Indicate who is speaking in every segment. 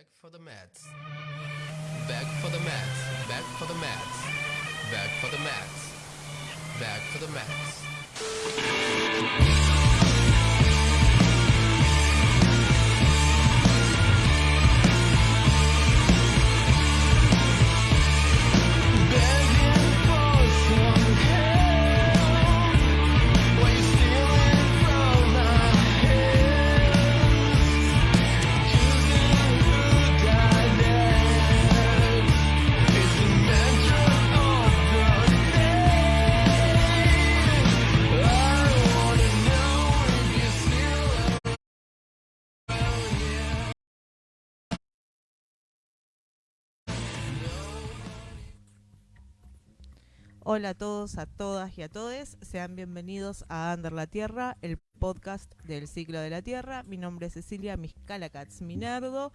Speaker 1: Back for the mats. Back for the mats. Back for the mats. Back for the mats. Back for the mats.
Speaker 2: Hola a todos, a todas y a todes. Sean bienvenidos a Under la Tierra, el podcast del ciclo de la Tierra. Mi nombre es Cecilia Miscalacats Minardo.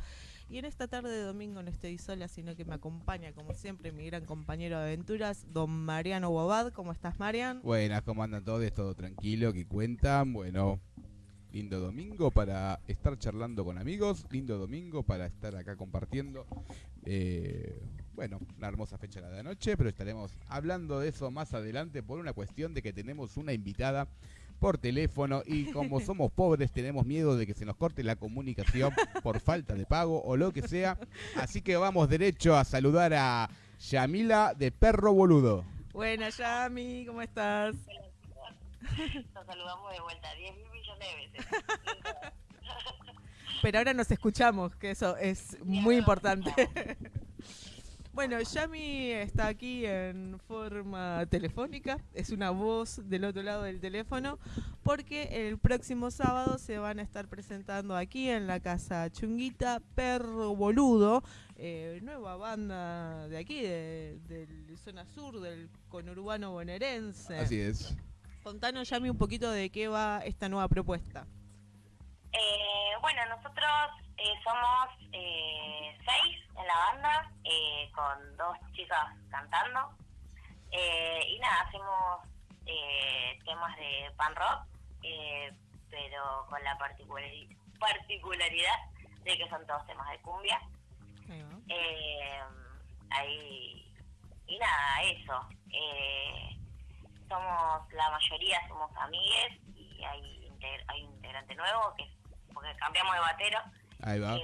Speaker 2: Y en esta tarde de domingo no estoy sola, sino que me acompaña, como siempre, mi gran compañero de aventuras, don Mariano Bobad. ¿Cómo estás, Marian?
Speaker 3: Buenas, ¿cómo andan todos? Todo tranquilo, ¿qué cuentan? Bueno, lindo domingo para estar charlando con amigos, lindo domingo para estar acá compartiendo. Eh, bueno, una hermosa fecha la de anoche, pero estaremos hablando de eso más adelante por una cuestión de que tenemos una invitada por teléfono y como somos pobres tenemos miedo de que se nos corte la comunicación por falta de pago o lo que sea. Así que vamos derecho a saludar a Yamila de Perro Boludo.
Speaker 2: Buenas, Yami, ¿cómo estás?
Speaker 4: Nos saludamos de vuelta 10 mil millones de veces.
Speaker 2: Pero ahora nos escuchamos, que eso es muy importante. Bueno, Yami está aquí en forma telefónica, es una voz del otro lado del teléfono, porque el próximo sábado se van a estar presentando aquí en la casa Chunguita Perro Boludo, eh, nueva banda de aquí, de, del zona sur, del conurbano bonaerense.
Speaker 3: Así es.
Speaker 2: Contanos, Yami, un poquito de qué va esta nueva propuesta.
Speaker 4: Eh, bueno, nosotros eh, somos eh, seis en la banda, eh, con dos chicas cantando. Eh, y nada, hacemos eh, temas de pan rock, eh, pero con la particulari- particularidad de que son todos temas de cumbia.
Speaker 2: Ahí
Speaker 4: y nada, eso. Eh, somos, la mayoría somos amigues y hay, hay un integrante nuevo que porque cambiamos de batero.
Speaker 3: Ahí va.
Speaker 4: eh,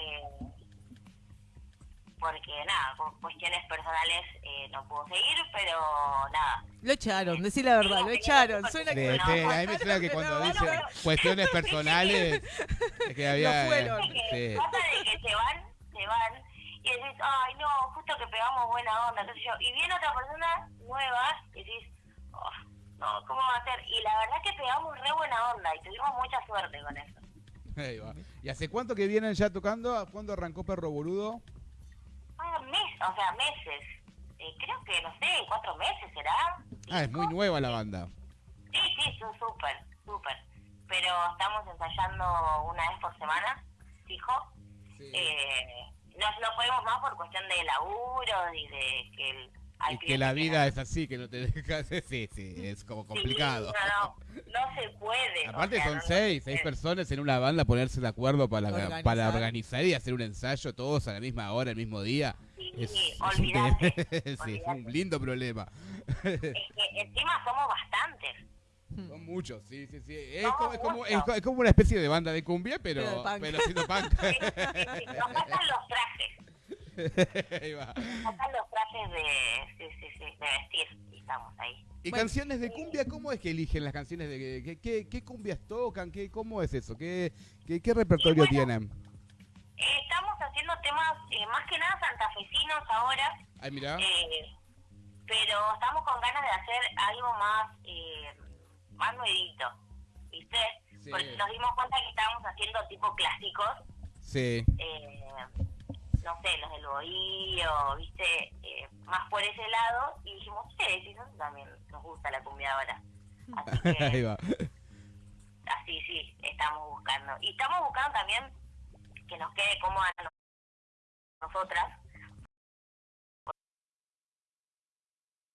Speaker 4: porque nada, por cuestiones personales eh, no pudo seguir, pero nada.
Speaker 2: Lo echaron, decí la verdad, lo echaron. Suena que
Speaker 3: sí, a mí me suena que cuando dicen cuestiones personales es que había
Speaker 2: No fueron.
Speaker 3: eh,
Speaker 4: que
Speaker 3: sí.
Speaker 4: pasa de que se van, se van, y decís, ay no, justo que pegamos buena onda, sé yo. Y viene otra persona nueva y decís, oh, no, ¿cómo va a ser? Y la verdad es que pegamos re buena onda y tuvimos mucha suerte con eso.
Speaker 3: Ahí va. ¿Y hace cuánto que vienen ya tocando? ¿Cuándo arrancó Perro Boludo?
Speaker 4: Ah, meses, o sea, meses. Eh, creo que, no sé, cuatro meses será.
Speaker 3: Ah, es muy nueva la banda.
Speaker 4: Sí, sí, súper, súper. Pero estamos ensayando una vez por semana, fijo. Eh, no, no podemos más por cuestión de laburo y de que el, hay
Speaker 3: Y que la vida es así, que no te dejas. Sí, sí, es como
Speaker 4: Sí,
Speaker 3: complicado.
Speaker 4: No, no, no se puede. o
Speaker 3: Aparte
Speaker 4: sea,
Speaker 3: son
Speaker 4: no-
Speaker 3: seis,
Speaker 4: se
Speaker 3: seis personas en una banda, ponerse de acuerdo para,
Speaker 2: Organizar.
Speaker 3: para organizar y hacer un ensayo todos a la misma hora, el mismo día.
Speaker 4: Sí,
Speaker 3: Es, es un,
Speaker 4: olvídate,
Speaker 3: sí, es un lindo problema.
Speaker 4: Es que encima somos bastantes.
Speaker 3: Son muchos, sí, sí, sí. Es
Speaker 4: No,
Speaker 3: como, es, como, es es como una especie de banda de cumbia, pero,
Speaker 2: Pero
Speaker 3: pero haciendo punk.
Speaker 4: Sí, sí, sí, Nos faltan los trajes.
Speaker 3: Ahí va.
Speaker 4: Nos faltan los trajes de, sí, sí, sí, de vestir. Y estamos ahí.
Speaker 3: ¿Y
Speaker 2: Bueno.
Speaker 3: canciones de cumbia? ¿Cómo es que eligen las canciones de qué, qué, qué cumbias tocan? ¿Qué, ¿Cómo es eso? ¿Qué, qué, qué repertorio
Speaker 4: bueno,
Speaker 3: tienen?
Speaker 4: Eh, estamos haciendo temas eh, más que nada santafesinos ahora.
Speaker 3: Ay, mira.
Speaker 4: Eh, pero estamos con ganas de hacer algo más eh, más nuevito, ¿viste?
Speaker 3: Sí.
Speaker 4: Porque nos dimos cuenta que estábamos haciendo tipo clásicos,
Speaker 3: Sí.
Speaker 4: eh, no sé, los del bohío, ¿viste? Eh, más por ese lado, y dijimos, sí, sí, nosotros también nos gusta la cumbia ahora. Así
Speaker 3: Ahí
Speaker 4: que,
Speaker 3: va.
Speaker 4: así sí, estamos buscando. Y estamos buscando también que nos quede cómoda a nosotras,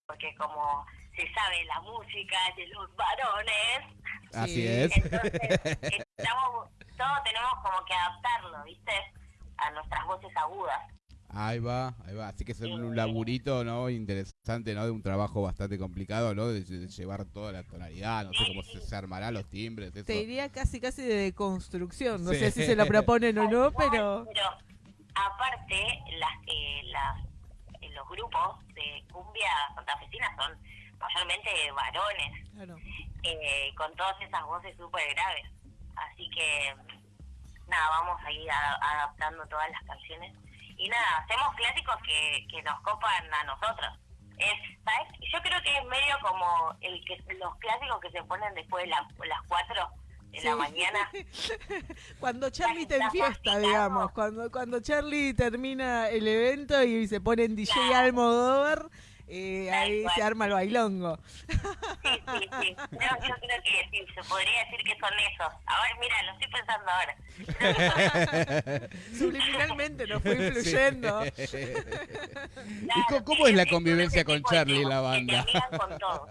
Speaker 4: porque como se sabe la música es de los varones,
Speaker 3: Así
Speaker 2: Sí.
Speaker 3: es.
Speaker 4: entonces estamos, todo tenemos como que adaptarlo, ¿viste? A nuestras voces agudas.
Speaker 3: Ahí va, ahí va. Así que es un
Speaker 4: Eh,
Speaker 3: laburito, ¿no? Interesante, ¿no? De un trabajo bastante complicado, ¿no? De, de llevar toda la tonalidad, no sé cómo se, se armará los timbres, eso.
Speaker 2: Te diría casi casi de construcción. No
Speaker 3: Sí.
Speaker 2: sé si se lo proponen o no, pero...
Speaker 4: pero aparte, las, eh, las, eh, los grupos de cumbia santafesina son mayormente varones,
Speaker 2: Claro.
Speaker 4: eh, con todas esas voces súper graves. Así que, nada, vamos a ir a- adaptando todas las canciones. Y nada, hacemos clásicos que, que nos copan a nosotros. Es, ¿sabes? Yo creo que es medio como el que los clásicos que se ponen después de la- las 4 de la mañana.
Speaker 2: Cuando Charlie te enfiesta, digamos. Cuando, cuando Charlie termina el evento y se pone en DJ Almodóvar, eh, ahí
Speaker 4: cual.
Speaker 2: se arma el bailongo.
Speaker 4: Sí, sí, sí. No, yo creo que sí, se podría decir que son esos. Ahora, mira, lo estoy pensando ahora.
Speaker 2: Subliminalmente nos fue influyendo.
Speaker 3: ¿Y
Speaker 4: claro,
Speaker 3: cómo, cómo es la convivencia con Charlie en la banda?
Speaker 4: con todo.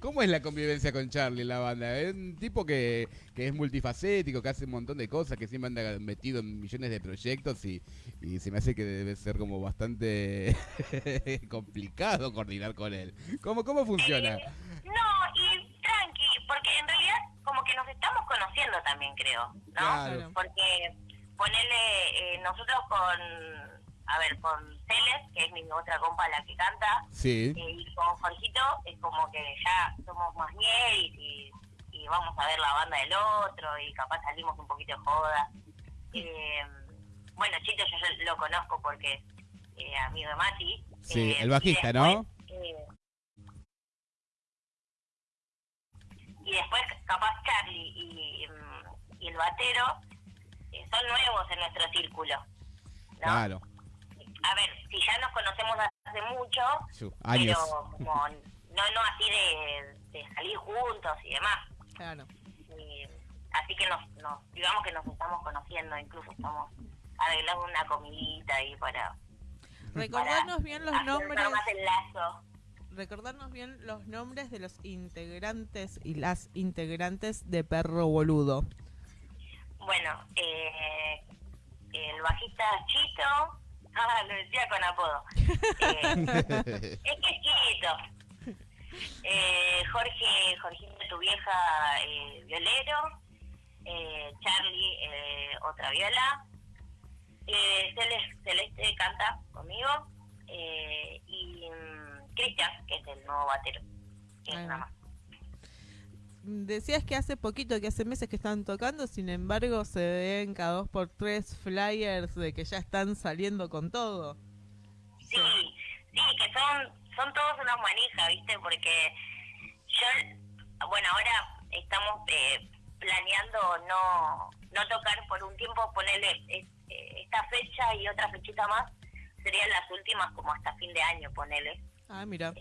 Speaker 3: ¿Cómo es la convivencia con Charlie en la banda? Es un tipo que, que es multifacético, que hace un montón de cosas, que siempre anda metido en millones de proyectos y, y se me hace que debe ser como bastante complicado coordinar con él. ¿Cómo, cómo funciona?
Speaker 4: Eh, no, y tranqui, porque en realidad como que nos estamos conociendo también, creo, ¿no?
Speaker 3: Claro.
Speaker 4: Porque ponele, eh, nosotros con, a ver, con Celes, que es mi otra compa la que canta,
Speaker 3: Sí.
Speaker 4: eh, y con Jorgito es como que ya somos más ñeris y, y vamos a ver la banda del otro y capaz salimos un poquito de joda. Eh, bueno, Chito yo, lo conozco porque eh, amigo de Mati.
Speaker 3: Sí,
Speaker 4: eh,
Speaker 3: el bajista, ¿no?
Speaker 4: eh, y después capaz Charlie y, mm, y el batero eh, son nuevos en nuestro círculo. ¿no?
Speaker 3: Claro.
Speaker 4: A ver, si ya nos conocemos hace mucho,
Speaker 3: Su- Años.
Speaker 4: pero como no no así de, de salir juntos y demás.
Speaker 2: Claro.
Speaker 4: Y así que nos, nos digamos que nos estamos conociendo, incluso estamos arreglando una comidita ahí para,
Speaker 2: Recordarnos bien los nombres.
Speaker 4: más el lazo.
Speaker 2: Recordarnos bien los nombres de los integrantes y las integrantes de Perro Boludo.
Speaker 4: Bueno, eh, el bajista Chito, ah, lo decía con apodo. Eh, es que es Chito. Eh, Jorge, Jorgito, tu vieja, eh, violero. Eh, Charlie, eh, otra viola. Eh, Celeste, Celeste canta conmigo. Eh, y mm, Cristian, que es el nuevo batero. Que es
Speaker 2: va.
Speaker 4: más.
Speaker 2: Decías que hace poquito, que hace meses que están tocando, sin embargo se ven cada dos por tres flyers de que ya están saliendo con todo.
Speaker 4: Sí, sí, que son, son todos unas manijas, ¿viste? Porque yo, bueno, ahora estamos eh, planeando no, no tocar por un tiempo, ponerle eh, eh, esta fecha y otra fechita más, serían las últimas como hasta fin de año, ponele.
Speaker 2: Ah, mira.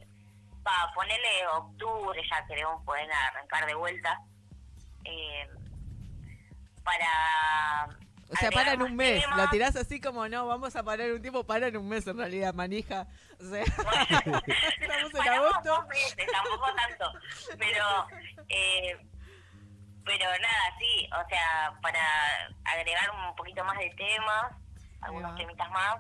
Speaker 4: Para ponerle octubre, ya queremos poder arrancar de vuelta. Eh, para...
Speaker 2: O sea, paran un mes. Lo tirás así como no, vamos a parar un tiempo, paran un mes en realidad, manija. O sea,
Speaker 4: Bueno,
Speaker 2: estamos en agosto.
Speaker 4: dos tampoco tanto. Pero, eh, pero nada, sí, o sea, para agregar un poquito más de temas, algunos temitas más.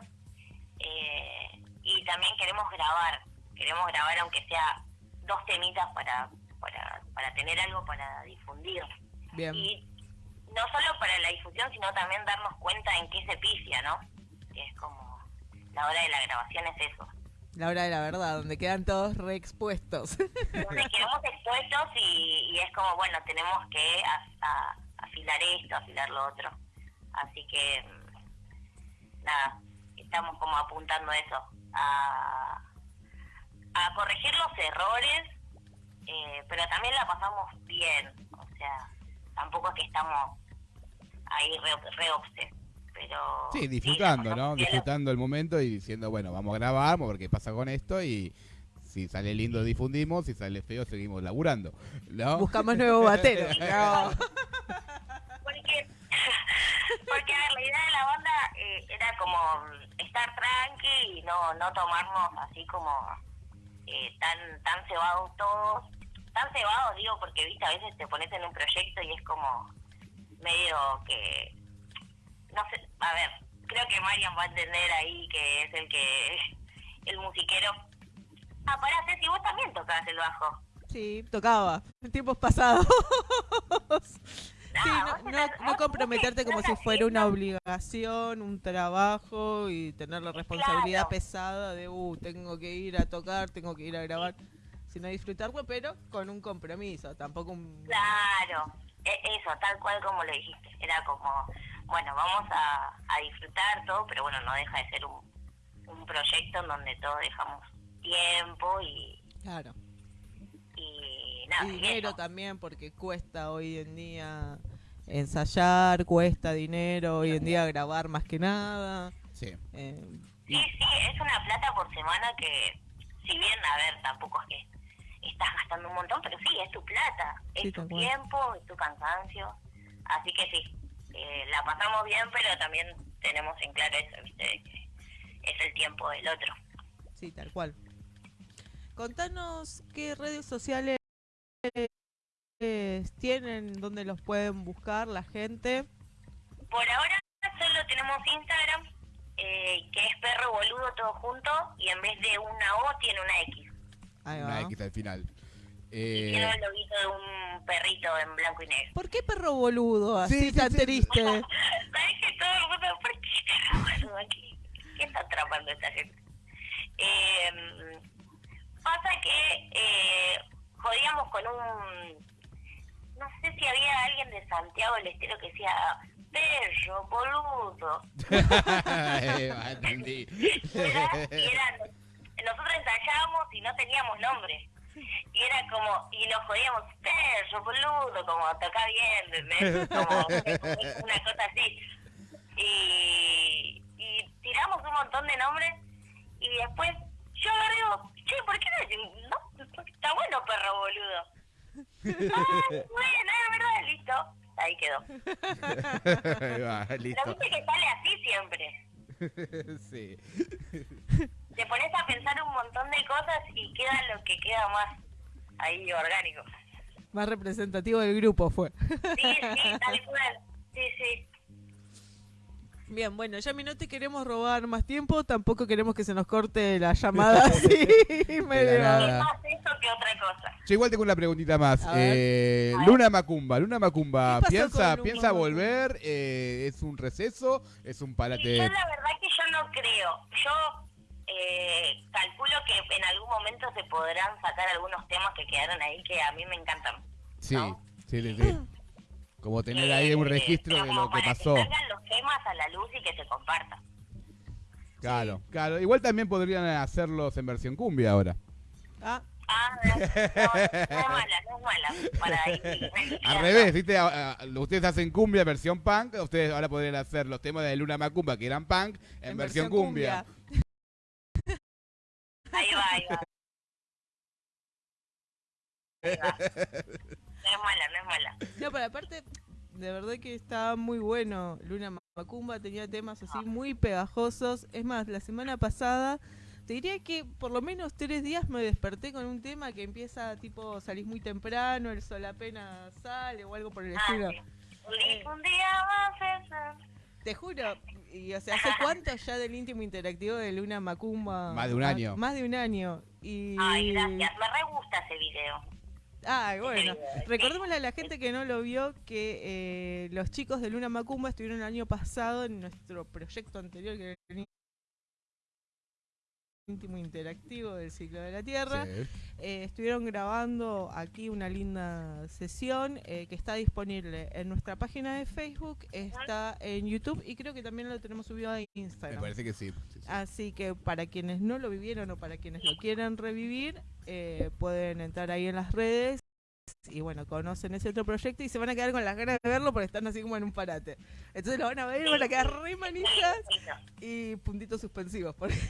Speaker 4: eh, y también queremos grabar, queremos grabar aunque sea dos temitas para, para, para tener algo para difundir.
Speaker 2: Bien.
Speaker 4: Y no solo para la difusión, sino también darnos cuenta en qué se picia, ¿no? Que es como, la hora de la grabación es eso.
Speaker 2: La hora de la verdad, donde quedan todos reexpuestos.
Speaker 4: donde quedamos expuestos y, y es como, bueno, tenemos que a- a- afilar esto, afilar lo otro. Así que, mm, nada, estamos como apuntando eso, a, a corregir los errores, eh, pero también la pasamos bien, o sea, tampoco es que estamos ahí re, re obses, pero...
Speaker 3: Sí, disfrutando, ¿no? Disfrutando el momento y diciendo, bueno, vamos a grabar, vamos a ver qué pasa con esto y si sale lindo difundimos, si sale feo seguimos laburando, ¿no?
Speaker 2: Buscamos nuevo batero. No.
Speaker 4: Porque, porque a ver, la idea de la banda eh, era como estar tranqui y no, no tomarnos así como eh, tan tan cebados todos. Tan cebados, digo, porque viste, a veces te pones en un proyecto y es como medio que, no sé, a ver, creo que Marian va a entender ahí que es el que el musiquero. Ah, pará, Ceci, vos también tocabas el bajo.
Speaker 2: Sí, tocaba. En tiempos pasados. Sí,
Speaker 4: Ah,
Speaker 2: no,
Speaker 4: vos
Speaker 2: no,
Speaker 4: estás-
Speaker 2: no
Speaker 4: vos-
Speaker 2: comprometerte como si fuera una obligación, un trabajo y tener la responsabilidad
Speaker 4: Claro.
Speaker 2: pesada de, uh, tengo que ir a tocar, tengo que ir a grabar, sino disfrutarlo, pero con un compromiso, tampoco un...
Speaker 4: Claro, eso, tal cual como lo dijiste. Era como, bueno, vamos a, a disfrutar todo, pero bueno, no deja de ser un, un proyecto en donde todos dejamos tiempo y,
Speaker 2: Claro.
Speaker 4: y nada.
Speaker 2: Y dinero
Speaker 4: eso.
Speaker 2: también, porque cuesta hoy en día ensayar, cuesta dinero, hoy en día grabar más que nada.
Speaker 3: Sí.
Speaker 2: eh,
Speaker 4: Sí, sí, es una plata por semana que, si bien, a ver, tampoco es que estás gastando un montón, pero sí, es tu plata, es
Speaker 2: Sí,
Speaker 4: tu tiempo, es tu cansancio. Así que sí, eh, la pasamos bien, pero también tenemos en claro eso, ¿viste? Es el tiempo del otro.
Speaker 2: Sí, tal cual. Contanos qué redes sociales eh, tienen, dónde los pueden buscar la gente.
Speaker 4: Por ahora solo tenemos Instagram, eh, que es perro boludo todo junto, y en vez de una O tiene una X.
Speaker 2: Ahí
Speaker 3: Una
Speaker 2: va.
Speaker 3: X al final.
Speaker 4: Y
Speaker 3: Eh,
Speaker 4: tiene el loguito de un perrito en blanco y negro.
Speaker 2: ¿Por qué perro boludo? Así
Speaker 3: Sí, sí,
Speaker 2: tan
Speaker 3: sí.
Speaker 2: triste.
Speaker 4: ¿Sabes que todo el mundo, ¿por qué boludo aquí? ¿Qué está atrapando esta gente? Eh, pasa que eh, jodíamos con un... No sé si había alguien de Santiago del Estero que decía, perro, boludo.
Speaker 3: eh, entendí.
Speaker 4: Era- y era- nosotros ensayábamos y no teníamos nombre. Y era como, y nos jodíamos, perro, boludo, como toca bien, ¿entendés? Como una cosa así. Y, y tiramos un montón de nombres y después yo agarré che, ¿por qué no? No, está bueno, perro, boludo. Ah, bueno, es verdad, listo. Ahí quedó.
Speaker 3: Ahí va,
Speaker 4: Pero
Speaker 3: listo.
Speaker 4: viste que sale así siempre.
Speaker 3: sí.
Speaker 4: Te pones a pensar un montón de cosas y queda lo que queda más ahí orgánico.
Speaker 2: Más representativo del grupo fue.
Speaker 4: Sí, sí, tal cual. Sí, sí.
Speaker 2: Bien, bueno, Yami, no te queremos robar más tiempo, tampoco queremos que se nos corte la llamada así, medio...
Speaker 3: nada.
Speaker 4: Es más eso que otra cosa.
Speaker 3: Yo igual tengo una preguntita más. Eh. Luna Macumba, Luna Macumba,
Speaker 2: ¿Qué pasó
Speaker 3: ¿piensa, piensa volver? Eh, ¿Es un receso? ¿Es un parate?
Speaker 4: yo la verdad que yo no creo. Yo eh, calculo que en algún momento se podrán sacar algunos temas que quedaron ahí que a mí me encantan.
Speaker 3: Sí,
Speaker 4: ¿no?
Speaker 3: sí, sí, sí. Como tener ahí un
Speaker 4: Eh,
Speaker 3: registro de lo que
Speaker 4: para
Speaker 3: pasó.
Speaker 4: Que salgan los temas a la luz y que se compartan.
Speaker 3: Claro, claro. Igual también podrían hacerlos en versión cumbia ahora.
Speaker 2: Ah,
Speaker 4: Ah, no, no, no es mala, no es mala. Para ir
Speaker 3: Al revés, ¿viste? A- a- Ustedes hacen cumbia versión punk, ustedes ahora podrían hacer los temas de Luna Macumba que eran punk en, versión, cumbia.
Speaker 4: Ahí va, ahí va. Ahí va. No es mala, no es mala.
Speaker 2: No, pero aparte, de verdad que estaba muy bueno. Luna Macumba tenía temas así muy pegajosos. Es más, la semana pasada, te diría que por lo menos tres días me desperté con un tema que empieza tipo, salís muy temprano, el sol apenas sale o algo por el
Speaker 4: Ah,
Speaker 2: estilo.
Speaker 4: sí. Un día, un día más.
Speaker 2: Te juro, y o sea, ¿hace cuánto ya del íntimo interactivo de Luna Macumba?
Speaker 3: Más de un
Speaker 2: Ah,
Speaker 3: año.
Speaker 2: Más de un año. Y...
Speaker 4: Ay, gracias. Me re gusta ese video.
Speaker 2: Ay, bueno. Recordémosle a la gente que no lo vio que eh, los chicos de Luna Macumba estuvieron el año pasado en nuestro proyecto anterior, que era el íntimo interactivo del ciclo de la Tierra.
Speaker 3: Sí.
Speaker 2: Eh, estuvieron grabando aquí una linda sesión eh, que está disponible en nuestra página de Facebook, está en YouTube y creo que también lo tenemos subido a
Speaker 3: Me
Speaker 2: Instagram.
Speaker 3: parece que sí. sí, sí.
Speaker 2: Así que para quienes no lo vivieron o para quienes lo quieran revivir, eh, pueden entrar ahí en las redes y bueno, conocen ese otro proyecto y se van a quedar con las ganas de verlo porque están así como en un parate. Entonces lo van a ver y van a quedar re manijas y puntitos suspensivos. porque-
Speaker 4: Lo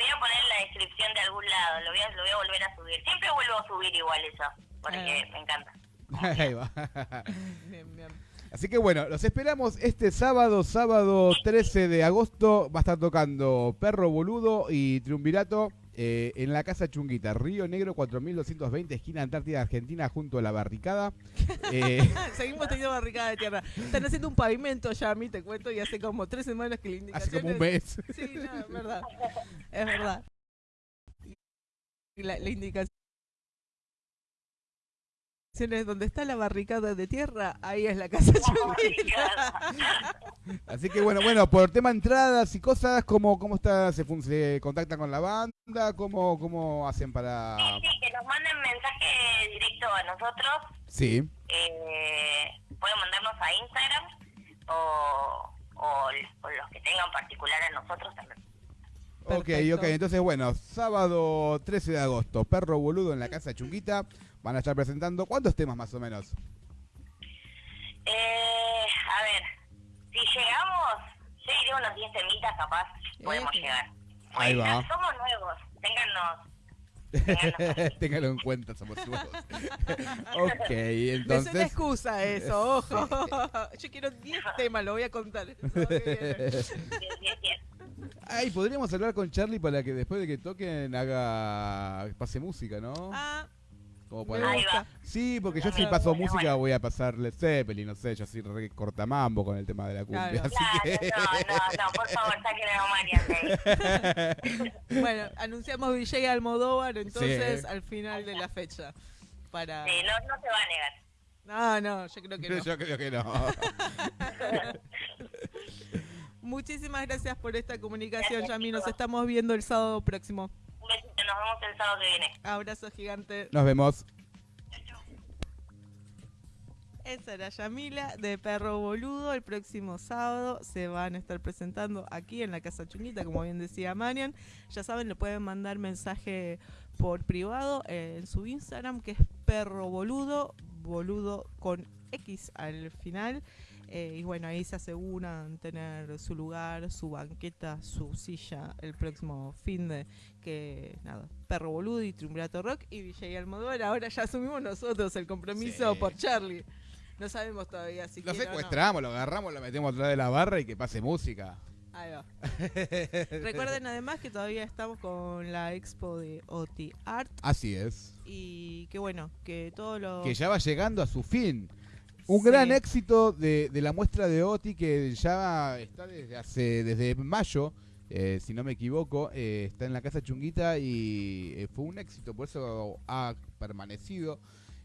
Speaker 4: voy a poner en la descripción de algún lado. Lo voy a, lo voy a volver a subir. Siempre vuelvo a subir igual eso. Porque me encanta.
Speaker 3: Ahí va.
Speaker 2: Bien, bien.
Speaker 3: Así que bueno, los esperamos este sábado, sábado 13 de agosto. Va a estar tocando Perro Boludo y Triunvirato eh, en la Casa Chunguita, Río Negro 4220, esquina Antártida Argentina, junto a la barricada. Eh,
Speaker 2: Seguimos teniendo barricada de tierra. Están haciendo un pavimento ya, a mí te cuento, y hace como tres semanas que la indicación
Speaker 3: hace como un
Speaker 2: es-
Speaker 3: mes.
Speaker 2: Sí, no, es verdad. Es verdad. La, la indicación donde está la barricada de tierra, ahí es la casa chunguita.
Speaker 3: Así que bueno, bueno, por tema entradas y cosas, ¿cómo, cómo está, se, se contactan con la banda? ¿Cómo, cómo hacen para...?
Speaker 4: Sí, sí, que nos manden mensaje directo a nosotros.
Speaker 3: Sí,
Speaker 4: Eh, pueden mandarnos a Instagram o, o, o los que tengan particular a nosotros también.
Speaker 3: Ok,
Speaker 2: Perfecto.
Speaker 3: ok. Entonces, bueno, sábado 13 de agosto, Perro Boludo en la Casa Chunguita. Van a estar presentando, ¿cuántos temas más o menos?
Speaker 4: Eh, a ver, si llegamos, yo diría unos 10 temitas capaz, podemos llegar.
Speaker 3: Ahí va.
Speaker 4: no Somos nuevos, téngannos.
Speaker 3: Téngalo en cuenta, somos nuevos. ok,
Speaker 2: Es una
Speaker 3: entonces...
Speaker 2: excusa eso, ojo. Yo quiero 10 temas, lo voy a contar.
Speaker 3: Ay, podríamos hablar con Charlie para que después de que toquen haga pase música, ¿no?
Speaker 2: Ah,
Speaker 3: Como para-
Speaker 4: Ahí va.
Speaker 3: Sí, porque yo si paso
Speaker 4: bueno,
Speaker 3: música
Speaker 4: bueno.
Speaker 3: voy a pasarle Zeppelin, no sé, yo soy re cortamambo con el tema de la cumbia,
Speaker 2: Claro.
Speaker 3: así
Speaker 4: Claro,
Speaker 3: que...
Speaker 4: no, no, no, por favor, saquen a.
Speaker 2: Bueno, anunciamos DJ Almodóvar entonces
Speaker 3: Sí.
Speaker 2: al final de la fecha. Para...
Speaker 4: Sí, no, no se va a negar.
Speaker 2: No, no, yo creo que no.
Speaker 3: Yo creo que no.
Speaker 2: Muchísimas gracias por esta comunicación,
Speaker 4: Gracias,
Speaker 2: Yami. Nos
Speaker 4: chicos.
Speaker 2: estamos viendo el sábado próximo.
Speaker 4: Un besito, nos vemos el sábado que viene.
Speaker 2: Abrazo gigante.
Speaker 3: Nos vemos.
Speaker 2: Esa era Yamila de Perro Boludo. El próximo sábado se van a estar presentando aquí en la Casa Chunguita, como bien decía Marian. Ya saben, le pueden mandar mensaje por privado eh, en su Instagram, que es Perro Boludo, boludo con X al final. Eh, y bueno, ahí se aseguran tener su lugar, su banqueta, su silla el próximo fin de que nada, Perro Boludo y Triunvirato Rock y Villa Almodóvar. Ahora ya asumimos nosotros el compromiso
Speaker 3: Sí.
Speaker 2: por Charlie. No sabemos todavía si
Speaker 3: Lo
Speaker 2: no.
Speaker 3: secuestramos, lo agarramos, lo metemos atrás de la barra y que pase música.
Speaker 2: Ahí va. Recuerden además que todavía estamos con la expo de OT Art
Speaker 3: Así es.
Speaker 2: y que bueno, que todo lo...
Speaker 3: Que ya va llegando a su fin. Un
Speaker 2: Sí.
Speaker 3: gran éxito de, de la muestra de OTI que ya está desde hace desde mayo, eh, si no me equivoco, eh, está en la casa Chunguita y eh, fue un éxito, por eso ha permanecido.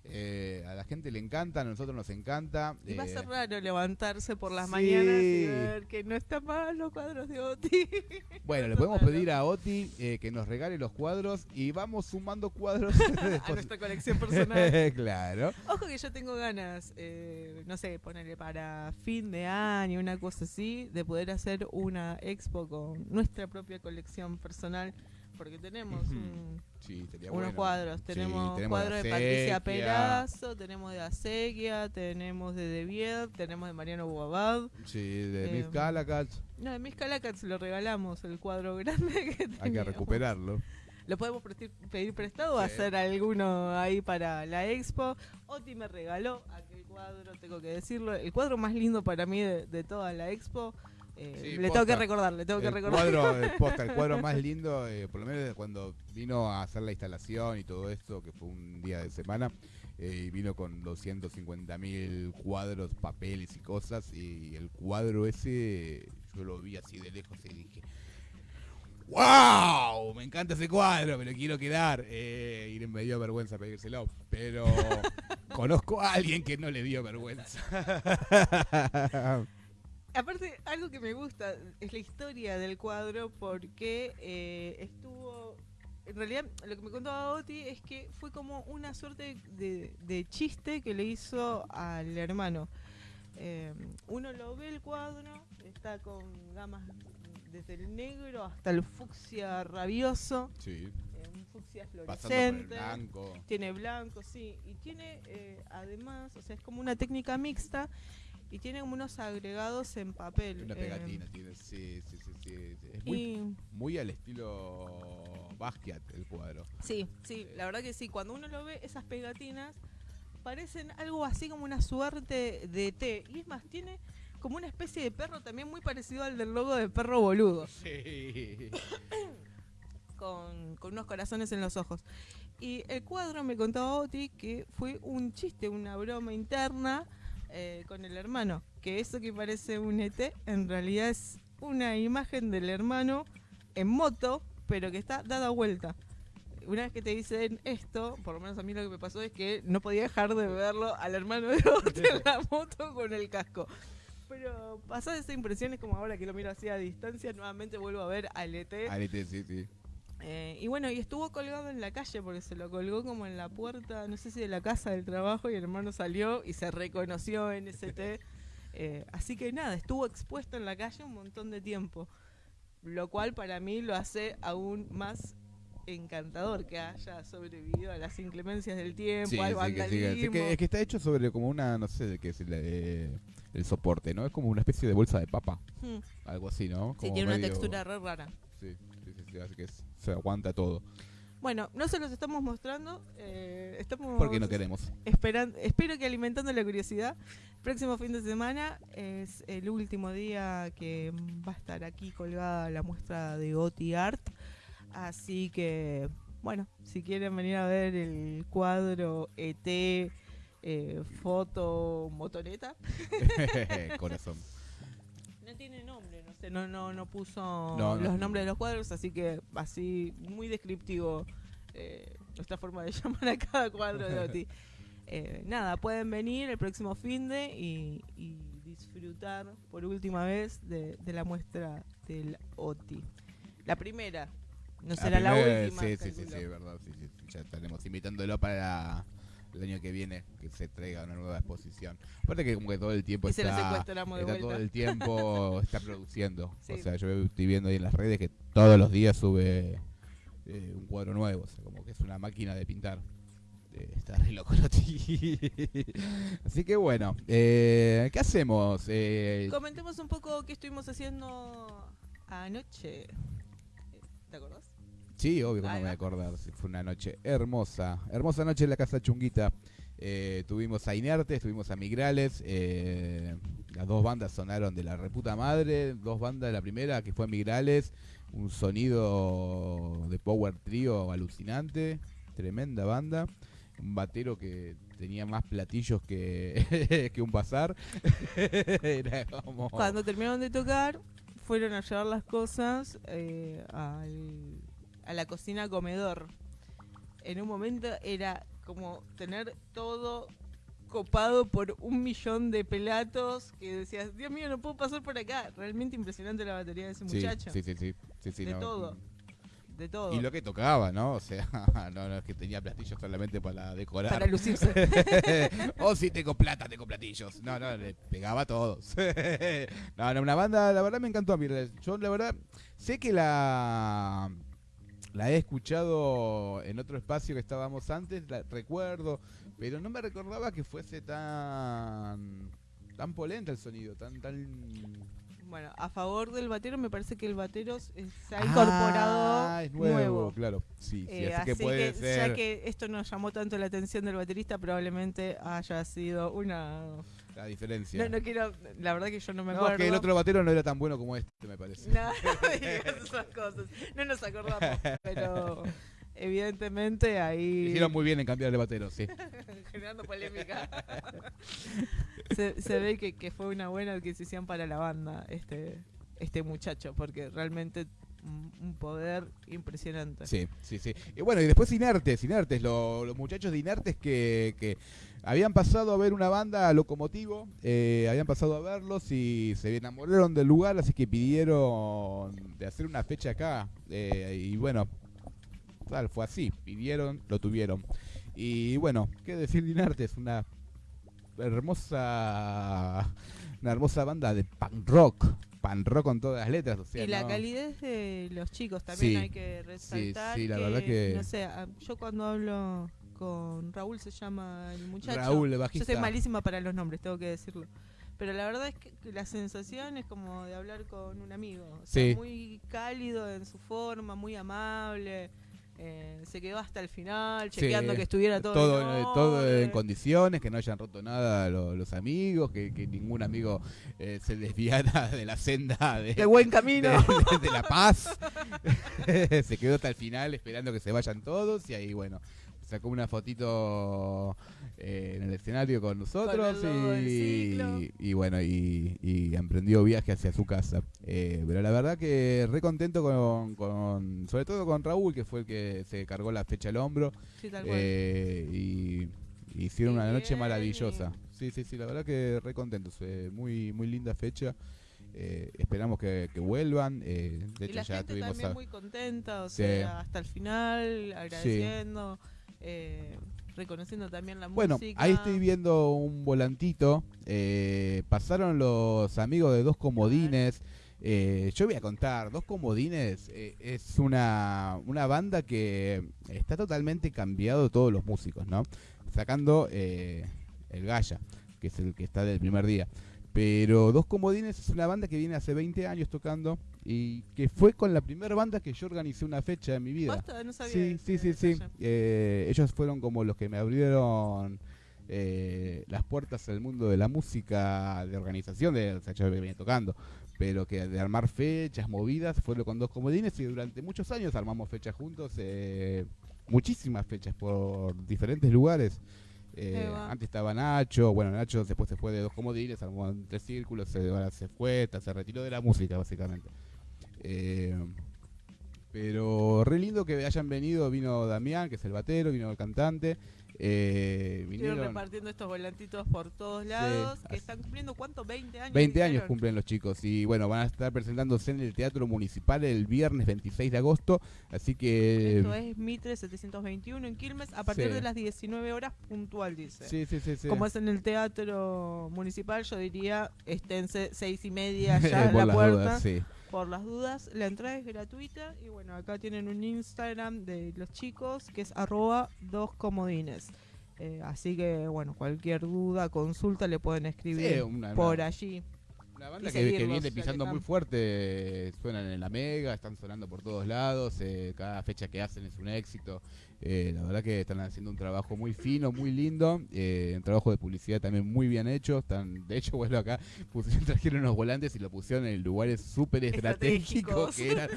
Speaker 3: Eh, a la gente le encanta, a nosotros nos encanta.
Speaker 2: Y va a
Speaker 3: eh,
Speaker 2: ser raro levantarse por las
Speaker 3: sí.
Speaker 2: mañanas y ver que no están mal los cuadros de Oti.
Speaker 3: bueno, le podemos pedir a Oti eh, que nos regale los cuadros y vamos sumando cuadros.
Speaker 2: a nuestra colección personal.
Speaker 3: claro.
Speaker 2: Ojo que yo tengo ganas, eh, no sé, ponerle para fin de año, una cosa así, de poder hacer una expo con nuestra propia colección personal, porque tenemos un-
Speaker 3: Sí,
Speaker 2: unos
Speaker 3: bueno.
Speaker 2: cuadros.
Speaker 3: Sí,
Speaker 2: Tenemos,
Speaker 3: tenemos
Speaker 2: cuadros de,
Speaker 3: de
Speaker 2: Patricia. Perazo, tenemos de Acequia, tenemos de De Vied, tenemos de Mariano Boabad.
Speaker 3: Sí, de
Speaker 2: Eh,
Speaker 3: Miss Calacat.
Speaker 2: No, de Miss Calacats lo regalamos, el cuadro grande que
Speaker 3: Hay que recuperarlo.
Speaker 2: Lo podemos pedir prestado o
Speaker 3: Sí.
Speaker 2: hacer alguno ahí para la expo. Oti me regaló aquel cuadro, tengo que decirlo. El cuadro más lindo para mí de, de toda la expo. Eh,
Speaker 3: Sí,
Speaker 2: le
Speaker 3: posta.
Speaker 2: tengo que recordar, le tengo que
Speaker 3: el
Speaker 2: recordar.
Speaker 3: cuadro, el, posta, el cuadro más lindo, eh, por lo menos cuando vino a hacer la instalación y todo esto, que fue un día de semana, eh, y vino con 250 mil cuadros, papeles y cosas, y el cuadro ese yo lo vi así de lejos y dije, ¡Wow! Me encanta ese cuadro, me lo quiero quedar. Y me dio vergüenza pedírselo, pero conozco a alguien que no le dio vergüenza.
Speaker 2: Aparte, algo que me gusta es la historia del cuadro porque eh, estuvo... En realidad, lo que me contaba Oti es que fue como una suerte de, de chiste que le hizo al hermano. Eh, uno lo ve el cuadro, está con gamas desde el negro hasta el fucsia rabioso,
Speaker 3: Sí,
Speaker 2: eh, un fucsia fluorescente.
Speaker 3: blanco.
Speaker 2: Tiene blanco, sí. Y tiene eh, además, o sea, es como una técnica mixta y tiene como unos agregados en papel.
Speaker 3: Una
Speaker 2: eh,
Speaker 3: pegatina tiene, sí, sí, sí, sí. Es muy,
Speaker 2: y
Speaker 3: muy al estilo Basquiat el cuadro.
Speaker 2: sí, sí, la verdad que sí. Cuando uno lo ve, esas pegatinas parecen algo así como una suerte de té. Y es más, tiene como una especie de perro también muy parecido al del logo de perro boludo.
Speaker 3: Sí.
Speaker 2: con, con unos corazones en los ojos. Y el cuadro me contaba Oti que fue un chiste, una broma interna eh, con el hermano. Que eso que parece un ET en realidad es una imagen del hermano en moto, pero que está dada vuelta. Una vez que te dicen esto, por lo menos a mí lo que me pasó es que no podía dejar de verlo al hermano de Oti en la moto con el casco. Pero pasada esa impresión es como ahora que lo miro así a distancia, nuevamente vuelvo a ver al ET.
Speaker 3: Arete, sí, sí.
Speaker 2: Eh, y bueno, y estuvo colgado en la calle porque se lo colgó como en la puerta, no sé si de la casa del trabajo, y el hermano salió y se reconoció en ST. Eh, así que nada, estuvo expuesto en la calle un montón de tiempo. Lo cual para mí lo hace aún más encantador que haya sobrevivido a las inclemencias del tiempo,
Speaker 3: Sí,
Speaker 2: al
Speaker 3: sí, que, sí, que- sí,
Speaker 2: vandalismo.
Speaker 3: que- es que está hecho sobre como una, no sé de qué es el, eh, el soporte, ¿no? Es como una especie de bolsa de papa,
Speaker 2: Hmm.
Speaker 3: algo así, ¿no?
Speaker 2: Sí, tiene una textura re rara.
Speaker 3: Sí, sí, sí, sí, así que es- se aguanta todo.
Speaker 2: Bueno, no se los estamos mostrando. eh, estamos
Speaker 3: Porque no queremos.
Speaker 2: esperan- espero que alimentando la curiosidad. Próximo fin de semana es el último día que va a estar aquí colgada la muestra de Goti Art. Así que, bueno, si quieren venir a ver el cuadro ET, eh, foto, motoneta.
Speaker 3: Corazón.
Speaker 2: No tiene nombre, no sé, no, no, no puso
Speaker 3: No, no.
Speaker 2: los nombres de los cuadros, así que así muy descriptivo eh, nuestra forma de llamar a cada cuadro de Oti. Eh, nada, pueden venir el próximo fin de y, y disfrutar por última vez de, de la muestra del Oti. La primera, no será la,
Speaker 3: primera-
Speaker 2: última.
Speaker 3: Sí, sí, sí, sí, verdad. Sí, sí, sí, ya estaremos invitándolo para el año que viene que se traiga una nueva exposición. Aparte que como que todo el tiempo
Speaker 2: Y se
Speaker 3: está,
Speaker 2: vuelta.
Speaker 3: todo el tiempo está produciendo.
Speaker 2: Sí.
Speaker 3: O sea, yo estoy viendo ahí en las redes que todos los días sube eh, un cuadro nuevo. O sea, como que es una máquina de pintar. Eh, está re loco. Así que bueno, eh, ¿qué hacemos? Eh,
Speaker 2: Comentemos un poco qué estuvimos haciendo anoche. ¿Te acordás?
Speaker 3: Sí, obvio que no
Speaker 2: Ahí
Speaker 3: me voy a acordar. sí, Fue una noche hermosa. Hermosa noche en la Casa Chunguita. Eh, tuvimos a Inertes, tuvimos a Migrales. eh, las dos bandas sonaron de la reputa madre. Dos bandas, la primera que fue Migrales. Un sonido de power trio alucinante. Tremenda banda. Un batero que tenía más platillos que, que un bazar. Era como...
Speaker 2: Cuando terminaron de tocar, fueron a llevar las cosas eh, al- a la cocina comedor. En un momento era como tener todo copado por un millón de pelatos que decías, Dios mío, no puedo pasar por acá. Realmente impresionante la batería de ese
Speaker 3: Sí,
Speaker 2: muchacho.
Speaker 3: sí, sí, sí, sí, sí,
Speaker 2: De
Speaker 3: no,
Speaker 2: todo. De todo.
Speaker 3: Y lo que tocaba, ¿no? O sea, no, no es que tenía platillos solamente para decorar.
Speaker 2: Para lucirse.
Speaker 3: o si tengo plata, tengo platillos. No, no, le pegaba a todos. no, no, una banda, la verdad me encantó a mí. Yo, la verdad, sé que la la he escuchado en otro espacio que estábamos antes, la recuerdo, pero no me recordaba que fuese tan tan polenta el sonido, tan tan
Speaker 2: bueno, a favor del batero, me parece que el batero se ha incorporado
Speaker 3: Ah, es nuevo, claro. Sí, sí,
Speaker 2: Eh,
Speaker 3: así que
Speaker 2: así
Speaker 3: puede
Speaker 2: que
Speaker 3: ser
Speaker 2: ya que esto nos llamó tanto la atención del baterista, probablemente haya sido una...
Speaker 3: la diferencia.
Speaker 2: No, no quiero... La verdad que yo no me
Speaker 3: No,
Speaker 2: acuerdo.
Speaker 3: que el otro batero no era tan bueno como este, me parece.
Speaker 2: No, no digas esas cosas. No nos acordamos, pero evidentemente ahí...
Speaker 3: Hicieron muy bien en cambiar de batero, sí.
Speaker 2: generando polémica. se, se ve que, que fue una buena adquisición para la banda este, este muchacho, porque realmente un, poder impresionante.
Speaker 3: Sí, sí, sí. Y bueno, y después Inertes, Inertes, lo- los muchachos de Inertes que, que habían pasado a ver una banda Locomotivo, eh, habían pasado a verlos y se enamoraron del lugar, así que pidieron de hacer una fecha acá. eh, y bueno, tal, fue así, pidieron, lo tuvieron. Y bueno, qué decir de Inertes, una hermosa, una hermosa banda de punk rock, punk rock con todas las letras, o sea,
Speaker 2: y la
Speaker 3: ¿no?
Speaker 2: calidez de los chicos también
Speaker 3: Sí,
Speaker 2: hay que resaltar.
Speaker 3: sí, la
Speaker 2: que,
Speaker 3: verdad que-
Speaker 2: No sé, yo cuando hablo con Raúl se llama el muchacho.
Speaker 3: Raúl, el
Speaker 2: Yo
Speaker 3: bajista.
Speaker 2: soy malísima para los nombres, tengo que decirlo. Pero la verdad es que que la sensación es como de hablar con un amigo. O sea,
Speaker 3: Sí.
Speaker 2: Muy cálido en su forma, muy amable. Eh, se quedó hasta el final,
Speaker 3: Sí,
Speaker 2: chequeando que estuviera todo,
Speaker 3: todo,
Speaker 2: en
Speaker 3: eh, todo en
Speaker 2: orden.
Speaker 3: condiciones, que no hayan roto nada lo- los amigos, que, que ningún amigo eh, se desviara de la senda de,
Speaker 2: de buen
Speaker 3: de,
Speaker 2: camino.
Speaker 3: de- de la paz. se quedó hasta el final esperando que se vayan todos y ahí, bueno, sacó una fotito eh, en el escenario con nosotros
Speaker 2: el
Speaker 3: y, y bueno, y, y emprendió viaje hacia su casa. Eh, pero la verdad que re contento con, con, sobre todo con Raúl, que fue el que se cargó la fecha al hombro.
Speaker 2: Sí, tal cual.
Speaker 3: Eh, y hicieron una noche maravillosa. Sí, sí, sí, la verdad que re contentos. eh, muy, muy linda fecha. Eh, esperamos que, que vuelvan. eh, de
Speaker 2: y
Speaker 3: hecho,
Speaker 2: la
Speaker 3: ya
Speaker 2: gente
Speaker 3: tuvimos.
Speaker 2: también
Speaker 3: a-
Speaker 2: muy contenta, o
Speaker 3: Sí.
Speaker 2: sea, hasta el final, agradeciendo, eh, reconociendo también la
Speaker 3: Bueno,
Speaker 2: música.
Speaker 3: ahí estoy viendo un volantito. eh, pasaron los amigos de Dos Comodines. Eh, yo voy a contar, Dos Comodines eh, es una, una banda que está totalmente cambiado todos los músicos, ¿no? Sacando eh, el Gaya, que es el que está del primer día. Pero Dos Comodines es una banda que viene hace 20 años tocando y que fue con la primera banda que yo organicé una fecha en mi vida.
Speaker 2: No sabía
Speaker 3: Sí, sí, sí, sí. Eh, ellos fueron como los que me abrieron eh, las puertas al mundo de la música, de organización, de, o sea, yo venía tocando, pero que de armar fechas, movidas, fueron con dos comodines y durante muchos años armamos fechas juntos, eh, muchísimas fechas por diferentes lugares. Eh, antes estaba Nacho, bueno, Nacho después se fue de dos comodines, armó en tres círculos, se, ahora se fue, se retiró de la música básicamente. Eh, pero re lindo que hayan venido, vino Damián, que es el batero, vino el cantante. Eh,
Speaker 2: Estuvieron repartiendo estos volantitos por todos lados, que están cumpliendo, ¿cuánto? 20 años.
Speaker 3: 20 años cumplen los chicos y bueno, van a estar presentándose en el Teatro Municipal el viernes 26 de agosto, así que...
Speaker 2: Esto es Mitre 721 en Quilmes, a partir
Speaker 3: Sí.
Speaker 2: de las 19 horas puntual, dice.
Speaker 3: Sí, sí, sí, sí.
Speaker 2: Como es en el teatro municipal, yo diría, esténse seis y media ya en la puerta.
Speaker 3: dudas, sí.
Speaker 2: Por las dudas, la entrada es gratuita y bueno, acá tienen un Instagram de los chicos que es arroba dos comodines. Eh, así que bueno, cualquier duda, consulta le pueden escribir
Speaker 3: Sí, una-
Speaker 2: por
Speaker 3: una-
Speaker 2: allí.
Speaker 3: Una banda que, que viene pisando muy fuerte, suenan en la Mega, están sonando por todos lados, eh, cada fecha que hacen es un éxito. Eh, la verdad que están haciendo un trabajo muy fino, muy lindo, eh, un trabajo de publicidad también muy bien hecho. Están, de hecho, bueno, acá pusieron, trajeron unos volantes y lo pusieron en lugares súper estratégicos que eran,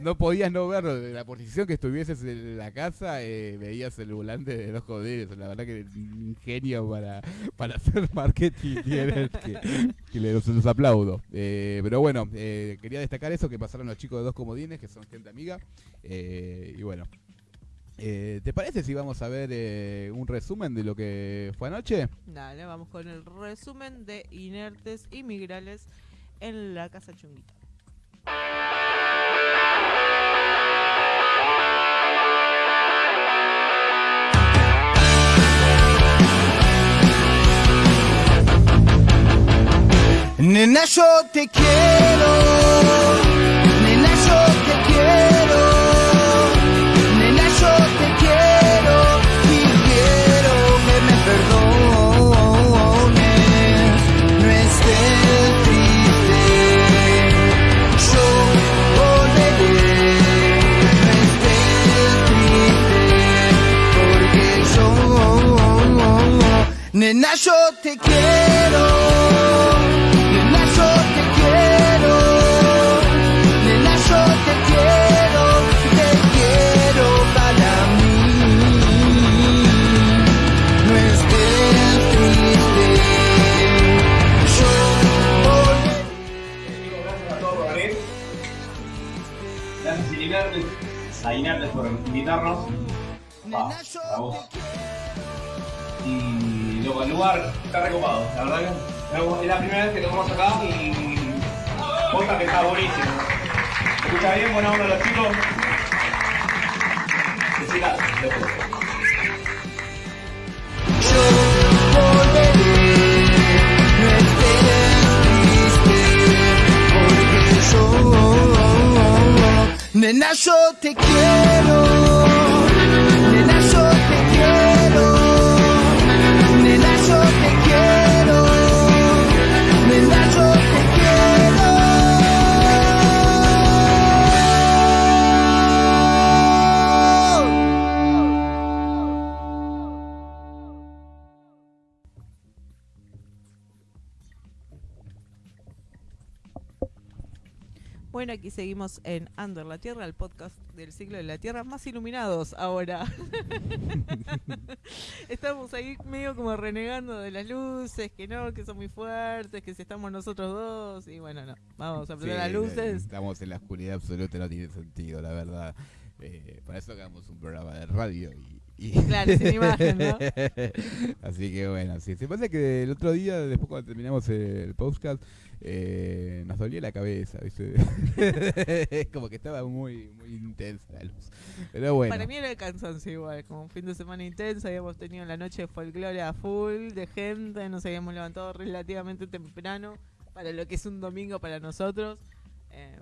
Speaker 3: no podías no verlo, de la posición que estuvieses en la casa, eh, veías el volante de los joderes. La verdad que un ingenio para, para hacer marketing que, que les, los aplaudo. Eh, pero bueno, quería destacar eso, que pasaron los chicos de dos comodines, que son gente amiga. y bueno, eh, ¿te parece si vamos a ver eh, un resumen de lo que fue anoche?
Speaker 2: Dale, vamos con el resumen de inertes y migrales en la casa chunguita.
Speaker 5: Nena, yo te quiero. Nena, yo te quiero. Nena, yo te quiero. Nena, yo te quiero. Te quiero para mí. No estés triste. Yo volveré.
Speaker 6: Gracias a. Gracias a Inertes por invitarnos. Va, a vos. Luego el lugar está recopado. La verdad que es la primera vez que tocamos acá y posta que está buenísimo. ¿Se escucha bien? Buena onda los chicos. Jessica, después.
Speaker 5: Nena, yo te quiero,
Speaker 2: Bueno, aquí seguimos en Under la Tierra, el podcast del ciclo de la Tierra, más iluminados ahora. estamos ahí medio como renegando de las luces, que no, que son muy fuertes, que si estamos nosotros dos, y bueno, no, vamos a prender
Speaker 3: Sí,
Speaker 2: las luces.
Speaker 3: Estamos en la oscuridad absoluta, no tiene sentido, la verdad. Eh, para eso hagamos un programa de radio y. y-
Speaker 2: Claro, sin imagen, ¿no?
Speaker 3: Así que bueno, sí. Se pasa que el otro día, después cuando terminamos el podcast, eh, nos dolía la cabeza, ¿viste? Como que estaba muy, muy intensa la luz. Pero bueno.
Speaker 2: Para mí era el cansancio igual, como un fin de semana intenso, habíamos tenido la noche de folclore a full, de gente, nos habíamos levantado relativamente temprano para lo que es un domingo para nosotros. Eh,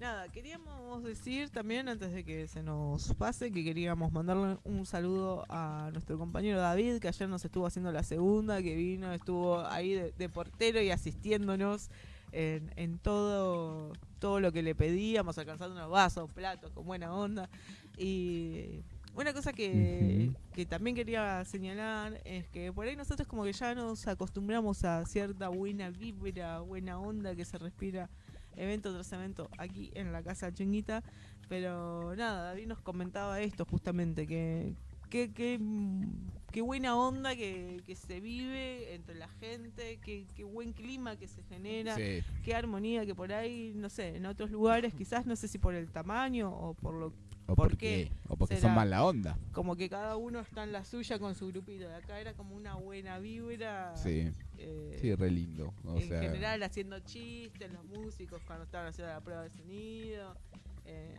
Speaker 2: nada, queríamos decir también, antes de que se nos pase, que queríamos mandarle un saludo a nuestro compañero David, que ayer nos estuvo haciendo la segunda, que vino, estuvo ahí de, de portero y asistiéndonos en, en todo, todo lo que le pedíamos, alcanzando unos vasos, platos, con buena onda. Y una cosa que, que también quería señalar es que por ahí nosotros como que ya nos acostumbramos a cierta buena vibra, buena onda que se respira evento tras evento aquí en la casa chinguita. Pero nada, David nos comentaba esto justamente, que qué, qué, mm, qué buena onda que, que se vive entre la gente, qué, qué buen clima que se genera
Speaker 3: Sí.
Speaker 2: qué armonía que por ahí, no sé, en otros lugares quizás no sé si por el tamaño o por lo
Speaker 3: O
Speaker 2: ¿Por
Speaker 3: porque,
Speaker 2: qué
Speaker 3: o porque
Speaker 2: será?
Speaker 3: son mala onda.
Speaker 2: como que cada uno está en la suya con su grupito. De acá era como una buena vibra.
Speaker 3: Sí,
Speaker 2: eh,
Speaker 3: sí, re lindo. O
Speaker 2: en
Speaker 3: sea,
Speaker 2: general haciendo chistes, los músicos cuando estaban haciendo la prueba de sonido. eh,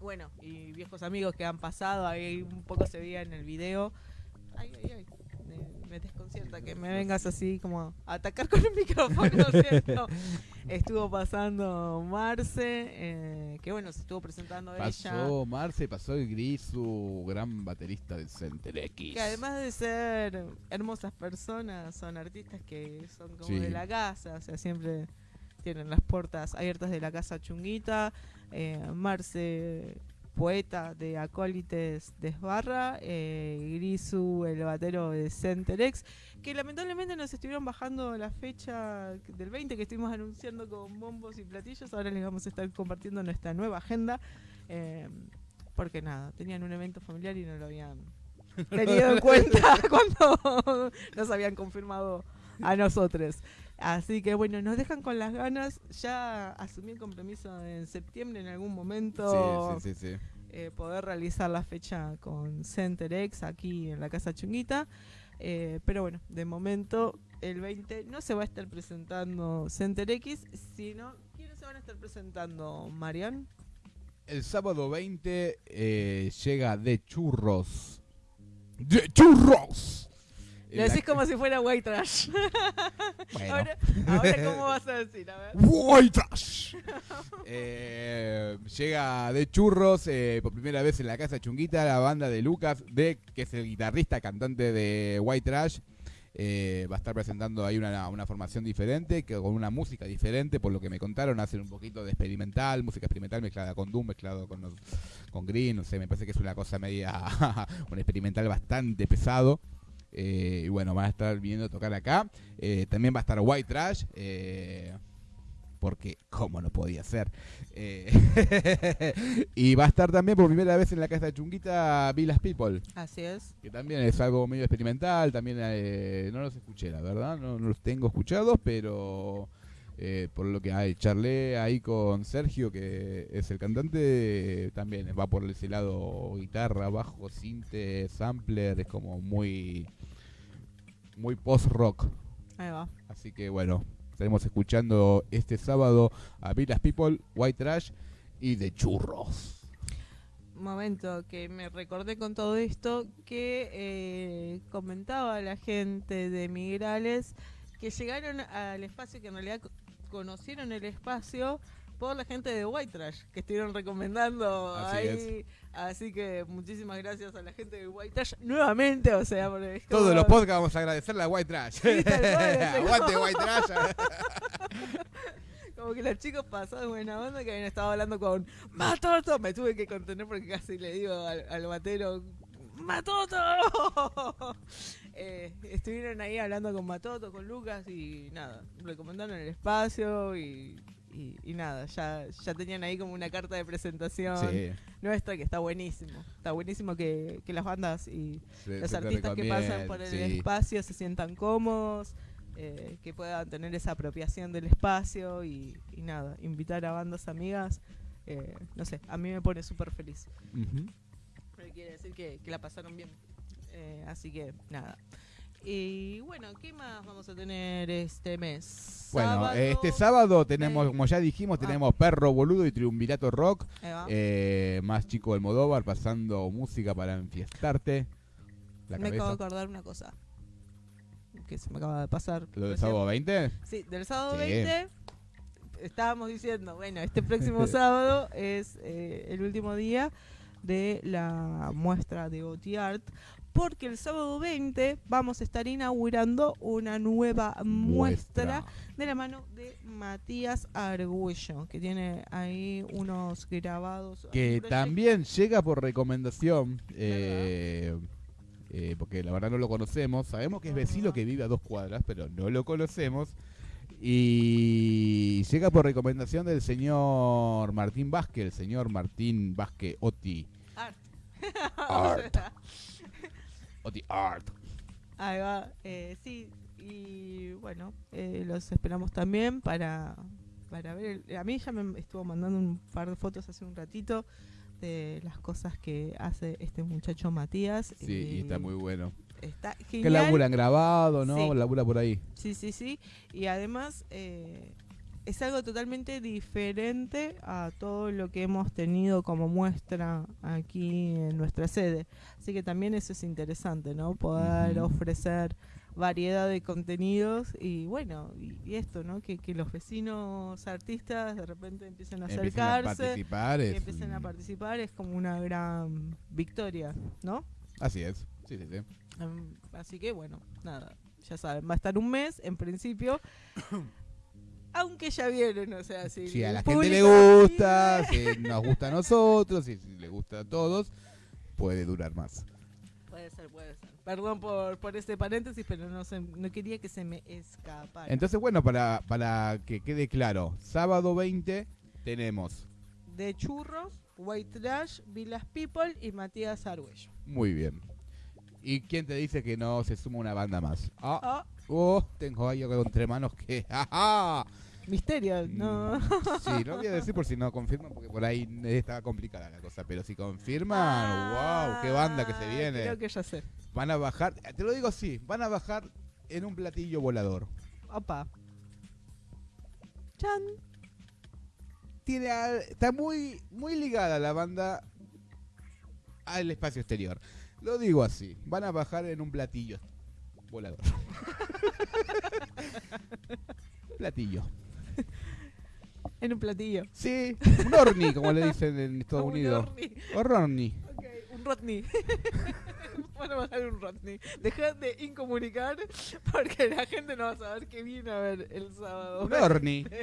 Speaker 2: bueno, y viejos amigos que han pasado, ahí un poco se veía en el video. Ay, ay, ay. Me, me desconcierta que me vengas así como a atacar con un micrófono, ¿cierto? Estuvo pasando Marce, eh, que bueno, se estuvo presentando ella.
Speaker 3: pasó Marce, pasó el Gris, su gran baterista del Center X.
Speaker 2: Que además de ser hermosas personas, son artistas que son como
Speaker 3: Sí.
Speaker 2: de la casa, o sea, siempre tienen las puertas abiertas de la casa chunguita. Eh, Marce, poeta de Acólites Desbarra, eh, Grisu, el batero de Centerex, que lamentablemente nos estuvieron bajando la fecha del 20 que estuvimos anunciando con bombos y platillos. Ahora les vamos a estar compartiendo nuestra nueva agenda. eh, porque nada, tenían un evento familiar y no lo habían tenido en cuenta cuando nos habían confirmado a nosotros. Así que bueno, nos dejan con las ganas. Ya asumí el compromiso en septiembre en algún momento
Speaker 3: Sí, sí, sí,
Speaker 2: eh, poder realizar la fecha con CenterX aquí en la Casa Chunguita. Eh, pero bueno, de momento el 20 no se va a estar presentando CenterX, sino ¿quiénes se van a estar presentando? Marian.
Speaker 3: El sábado 20 eh, llega de churros. ¡De churros!
Speaker 2: Lo decís como si fuera white trash.
Speaker 3: Bueno.
Speaker 2: ahora, ahora, ¿cómo vas a decir? A ver.
Speaker 3: White Trash. Eh, llega de churros eh, por primera vez en la casa chunguita la banda de Lucas, de que es el guitarrista cantante de White Trash. Eh, va a estar presentando ahí una, una formación diferente, que con una música diferente, por lo que me contaron, hacen un poquito de experimental, música experimental mezclada con Doom, mezclado con, los- con Green, no sé, me parece que es una cosa media, un experimental bastante pesado. Eh, y bueno, van a estar viniendo a tocar acá. Eh, también va a estar White Trash. eh, porque, ¿cómo no podía ser? Y va a estar también por primera vez en la casa de Chunguita Villas People,
Speaker 2: Así es.
Speaker 3: que también es algo medio experimental. También no los escuché, la verdad, no, no los tengo escuchados, pero por lo que hay, charlé ahí con Sergio, que es el cantante, también va por ese lado guitarra, bajo, cinte, sampler, es como muy, muy post-rock.
Speaker 2: Ahí va.
Speaker 3: Así que bueno, estaremos escuchando este sábado a Villas People, White Trash y de Churros.
Speaker 2: Momento que me recordé con todo esto que eh, comentaba la gente de Migrales que llegaron al espacio, que en realidad co- conocieron el espacio por la gente de White Trash, que estuvieron recomendando
Speaker 3: Así
Speaker 2: ahí. Así que muchísimas gracias a la gente de White Trash nuevamente, o sea, porque es como-
Speaker 3: Todos los podcasts vamos a agradecerle a White Trash.
Speaker 2: Sí,
Speaker 3: Aguante White Trash.
Speaker 2: Como que los chicos pasados buena onda que habían estado hablando con Matoto. Me tuve que contener porque casi le digo al, al batero ¡Matoto! Eh, estuvieron ahí hablando con Matoto, con Lucas y nada, recomendaron el espacio y y, y nada, ya, ya tenían ahí como una carta de presentación
Speaker 3: Sí,
Speaker 2: nuestra que está buenísimo. Está buenísimo que, que las bandas y
Speaker 3: se-
Speaker 2: los
Speaker 3: se
Speaker 2: artistas que pasan por el
Speaker 3: sí.
Speaker 2: espacio se sientan cómodos, eh, que puedan tener esa apropiación del espacio y, y nada, invitar a bandas amigas. eh, no sé, a mí me pone súper feliz. Porque quiere decir que, que la pasaron bien. Eh, así que nada. Y bueno, ¿qué más vamos a tener este mes?
Speaker 3: Bueno,
Speaker 2: Sábado,
Speaker 3: este sábado tenemos,
Speaker 2: eh,
Speaker 3: como ya dijimos,
Speaker 2: ah.
Speaker 3: tenemos Perro Boludo y Triunvirato Rock. Eh, más chico del Modóvar pasando música para enfiestarte. La
Speaker 2: me acabo de acordar una cosa. Que se me acaba de pasar.
Speaker 3: ¿Lo del sábado 20?
Speaker 2: Sí, del sábado
Speaker 3: Sí.
Speaker 2: 20 estábamos diciendo, bueno, este próximo sábado es eh, el último día de la muestra de OT Art, porque el sábado 20 vamos a estar inaugurando una nueva muestra, de la mano de Matías Argüello, que tiene ahí unos grabados.
Speaker 3: Que también llega por recomendación. eh, eh, porque la verdad no lo conocemos. Sabemos que es vecino que vive a dos cuadras, pero no lo conocemos. Y llega por recomendación del señor Martín Vázquez, el señor Martín Vázquez Oti.
Speaker 2: Art.
Speaker 3: Art. Oti Art.
Speaker 2: Ahí va, eh, sí, y bueno, eh, los esperamos también para, para ver. el- a mí ya me estuvo mandando un par de fotos hace un ratito de las cosas que hace este muchacho Matías.
Speaker 3: Sí, y está muy bueno.
Speaker 2: Está
Speaker 3: Que
Speaker 2: genial.
Speaker 3: laburan grabado, ¿no?
Speaker 2: Sí.
Speaker 3: Labura por ahí.
Speaker 2: Sí, sí, sí. Y además eh, es algo totalmente diferente a todo lo que hemos tenido como muestra aquí en nuestra sede. Así que también eso es interesante, ¿no? Poder ofrecer variedad de contenidos y bueno, y, y esto, ¿no? Que, que los vecinos artistas de repente empiecen a
Speaker 3: Empiezan a
Speaker 2: acercarse,
Speaker 3: participar. es
Speaker 2: empiecen a participar, es como una gran victoria, ¿no?
Speaker 3: Así es. Sí, sí, sí.
Speaker 2: Em, así que bueno, nada, ya saben, va a estar un mes en principio. Aunque ya vieron, o sea, si
Speaker 3: Si a la gente le gusta, si nos gusta a nosotros, si, si le gusta a todos, puede durar más.
Speaker 2: Puede ser, puede ser. Perdón por, por este paréntesis, pero no, se, no quería que se me escapara.
Speaker 3: Entonces, bueno, para, para que quede claro, sábado 20 tenemos.
Speaker 2: de Churros, White Trash, Villas People y Matías Argüello.
Speaker 3: Muy bien. ¿Y quién te dice que no se suma una banda más? Ah, oh, tengo ahí algo entre manos que... ¡Ajá!
Speaker 2: misterio, no.
Speaker 3: Mm, Sí, no voy a decir por si no confirman, porque por ahí está complicada la cosa. Pero si confirman,
Speaker 2: Ah,
Speaker 3: wow, qué banda que se viene.
Speaker 2: Creo que ya sé.
Speaker 3: Van a bajar, te lo digo así, van a bajar en un platillo volador.
Speaker 2: Opa. Chan.
Speaker 3: Tiene al- está muy, muy ligada la banda al espacio exterior. Lo digo así, van a bajar en un platillo volador. platillo.
Speaker 2: En un platillo.
Speaker 3: Sí, un orni, como le dicen en Estados
Speaker 2: Un
Speaker 3: Unidos.
Speaker 2: Orni.
Speaker 3: O Ronnie.
Speaker 2: Ok, un Rodney. Van a bajar un Rodney. Dejad de incomunicar porque la gente no va a saber que viene a ver el sábado.
Speaker 3: Un Orni.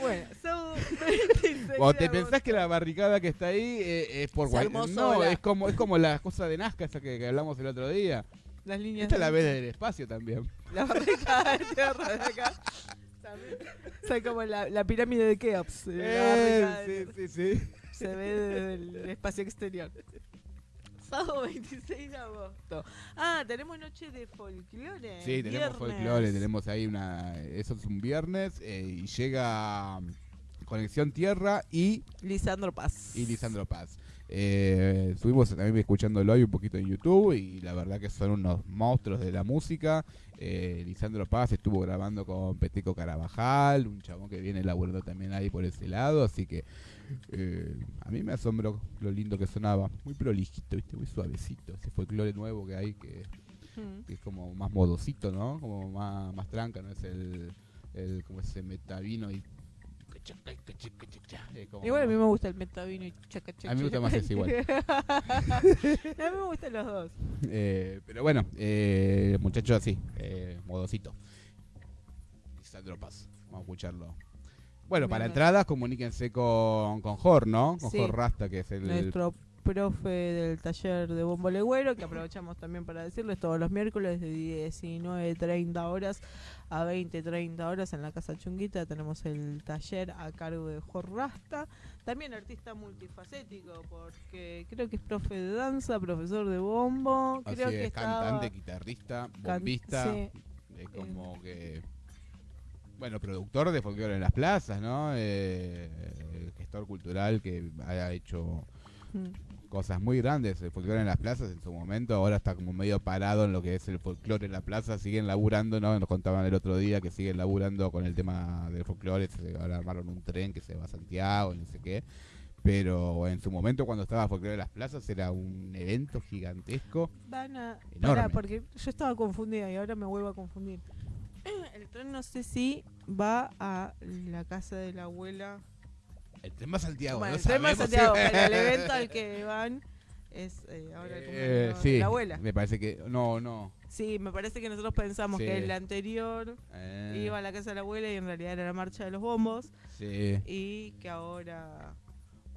Speaker 2: Bueno, sábado 26
Speaker 3: O te pensás que la barricada que está ahí eh, es por
Speaker 2: armó
Speaker 3: No,
Speaker 2: sola.
Speaker 3: es como, es como la cosa de Nazca esa que, que hablamos el otro día.
Speaker 2: Las líneas
Speaker 3: Esta la
Speaker 2: de-
Speaker 3: ves del espacio también.
Speaker 2: La barricada de tierra de acá. También. O sea, como la, la pirámide de Keops. la
Speaker 3: Eh,
Speaker 2: tierra.
Speaker 3: sí, sí, sí.
Speaker 2: Se ve desde el espacio exterior. Sábado 26 de agosto. Ah, tenemos noche de folclore.
Speaker 3: Sí, tenemos
Speaker 2: viernes.
Speaker 3: folclore, tenemos ahí una... Eso es un viernes eh, y llega Conexión Tierra y,
Speaker 2: Lisandro Paz.
Speaker 3: y Lisandro Paz. Eh, estuvimos también escuchándolo hoy un poquito en YouTube y la verdad que son unos monstruos de la música. Eh, Lisandro Paz estuvo grabando con Peteco Carabajal, un chabón que viene laburando también ahí por ese lado, así que eh, a mí me asombró lo lindo que sonaba. Muy prolijito, ¿viste? muy suavecito. Ese folclore nuevo que hay que
Speaker 2: Mm.
Speaker 3: que es como más modosito, ¿no? Como más, más tranca, no es el, el como ese metavino y
Speaker 2: Igual a mí me gusta el metavino y chaca chaca.
Speaker 3: A mí me gusta más ese igual.
Speaker 2: a mí me gustan los dos.
Speaker 3: Eh, pero bueno, eh, muchacho así, eh, modosito. Lisandro Paz, vamos a escucharlo. Bueno, para entradas comuníquense con, con Jor, ¿no? Con
Speaker 2: Sí.
Speaker 3: Jor Rasta, que es el,
Speaker 2: Nuestro profe del taller de bombo legüero, que aprovechamos también para decirles todos los miércoles de 19.30 horas a 20.30 horas en la Casa Chunguita tenemos el taller a cargo de Jorrasta, también artista multifacético, porque creo que es profe de danza, profesor de bombo,
Speaker 3: Así
Speaker 2: creo
Speaker 3: es,
Speaker 2: que estaba-
Speaker 3: cantante, guitarrista,
Speaker 2: can-
Speaker 3: bombista,
Speaker 2: sí.
Speaker 3: es como que... Bueno, productor de folclore en las plazas, ¿no? Eh, gestor cultural que ha hecho
Speaker 2: Mm.
Speaker 3: cosas muy grandes, el folclore en las plazas en su momento, ahora está como medio parado en lo que es el folclore en la plaza, siguen laburando, ¿no? Nos contaban el otro día que siguen laburando con el tema del folclore, ahora armaron un tren que se va a Santiago, no sé qué, pero en su momento cuando estaba folclore en las plazas era un evento gigantesco.
Speaker 2: Van a.
Speaker 3: Enorme.
Speaker 2: Porque yo estaba confundida y ahora me vuelvo a confundir. El tren no sé si va a la casa de la abuela.
Speaker 3: El tren va a Santiago,
Speaker 2: bueno,
Speaker 3: no
Speaker 2: el tren va a
Speaker 3: sabemos
Speaker 2: Santiago, pero el evento al que van es eh, ahora el
Speaker 3: Eh, sí,
Speaker 2: de la abuela.
Speaker 3: me parece que... No, no.
Speaker 2: Sí, me parece que nosotros pensamos
Speaker 3: Sí.
Speaker 2: que el anterior
Speaker 3: eh,
Speaker 2: iba a la casa de la abuela y en realidad era la marcha de los bombos
Speaker 3: sí.
Speaker 2: y que ahora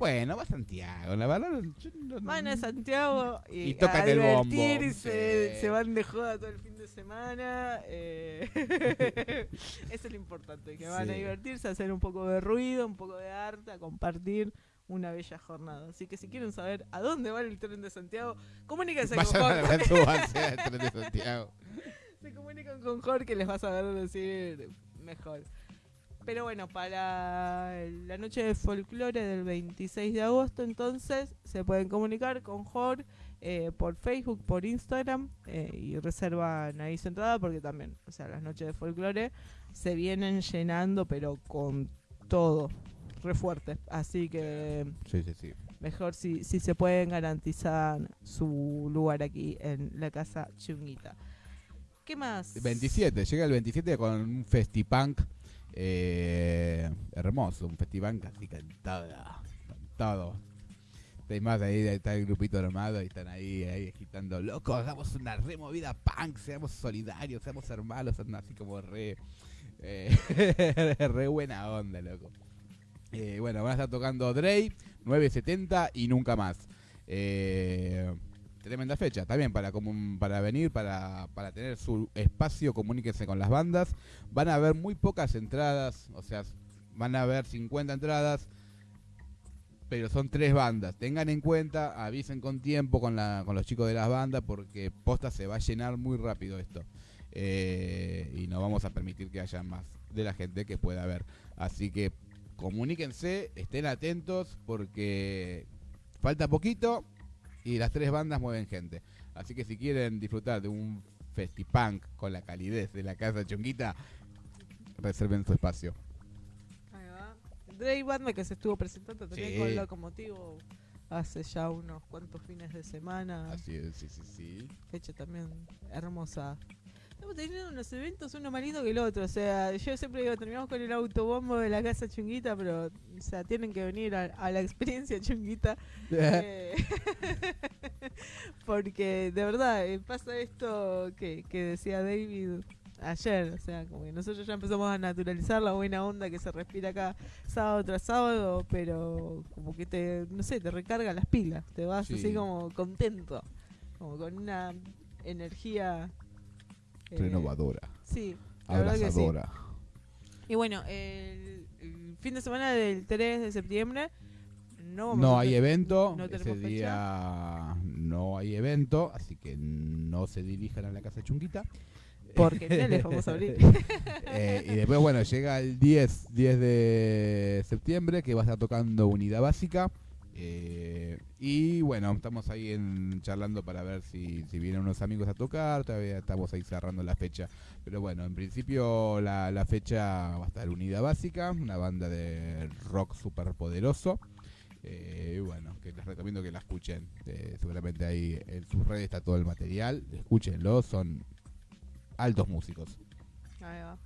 Speaker 3: Bueno, va a Santiago, la verdad... no-
Speaker 2: van a Santiago y,
Speaker 3: Y tocan
Speaker 2: a
Speaker 3: el bombo,
Speaker 2: se,
Speaker 3: sí.
Speaker 2: se van de joda todo el fin de semana. eh, Eso es lo importante, que van a divertirse, a hacer un poco de ruido, un poco de arte, a compartir una bella jornada. Así que si quieren saber a dónde va el tren de Santiago, comuníquense con
Speaker 3: Vayan
Speaker 2: Jorge.
Speaker 3: ver del tren de Santiago.
Speaker 2: Se comunican con Jorge les va a saber decir mejor. Pero bueno, para la noche de folclore del 26 de agosto, entonces se pueden comunicar con Jorge eh, por Facebook, por Instagram eh, y reservan ahí su entrada porque también, o sea, las noches de folclore se vienen llenando, pero con todo, re fuerte. Así que
Speaker 3: Sí, sí, sí.
Speaker 2: mejor si, si se pueden garantizar su lugar aquí en la casa Chunguita. ¿Qué más?
Speaker 3: 27, llega el 27 con un festipunk eh, hermoso, un festipunk así cantado, cantado. Hay más ahí, está el grupito armado y están ahí, ahí agitando, loco, hagamos una removida punk, seamos solidarios, seamos hermanos, así como re, eh, re buena onda, loco. Eh, bueno, van a estar tocando Dre, 970 y nunca más. Eh, tremenda fecha, también para comun- para venir, para, para tener su espacio, comuníquense con las bandas. Van a haber muy pocas entradas, o sea, van a haber 50 entradas, pero son tres bandas. Tengan en cuenta, avisen con tiempo con, la, con los chicos de las bandas, porque posta se va a llenar muy rápido esto. Eh, y no vamos a permitir que haya más de la gente que pueda haber. Así que comuníquense, estén atentos, porque falta poquito y las tres bandas mueven gente. Así que si quieren disfrutar de un festipunk con la calidez de la casa chonguita, reserven su espacio.
Speaker 2: Ahí va. Dre que se estuvo presentando también
Speaker 3: Sí.
Speaker 2: con Locomotivo hace ya unos cuantos fines de semana.
Speaker 3: Así es, sí, sí, sí.
Speaker 2: Fecha también hermosa. Estamos teniendo unos eventos, uno más lindo que el otro. O sea, yo siempre digo, terminamos con el autobombo de la casa chunguita, pero, o sea, tienen que venir a, a la experiencia chunguita. eh, porque de verdad eh, pasa esto que, que decía David ayer. O sea, como que nosotros ya empezamos a naturalizar la buena onda que se respira acá sábado tras sábado, pero como que te, no sé, te recarga las pilas. Te vas
Speaker 3: Sí.
Speaker 2: así como contento, como con una energía.
Speaker 3: Renovadora,
Speaker 2: Sí,
Speaker 3: abrazadora.
Speaker 2: Y bueno, el, el fin de semana del 3 de septiembre no vamos
Speaker 3: No
Speaker 2: a
Speaker 3: hay evento,
Speaker 2: no
Speaker 3: ese
Speaker 2: fecha.
Speaker 3: día no hay evento, así que no se dirijan a la casa chunguita.
Speaker 2: Porque no les vamos a abrir.
Speaker 3: Eh, y después, bueno, llega el 10, 10 de septiembre que va a estar tocando Unidad Básica. Eh, y bueno, estamos ahí en, charlando para ver si, si vienen unos amigos a tocar. Todavía estamos ahí cerrando la fecha. Pero bueno, en principio la, la fecha va a estar Unidad Básica, una banda de rock súper poderoso. Eh, bueno, que les recomiendo que la escuchen. Eh, seguramente ahí en sus redes está todo el material. Escúchenlo, son altos músicos.
Speaker 2: Ahí va.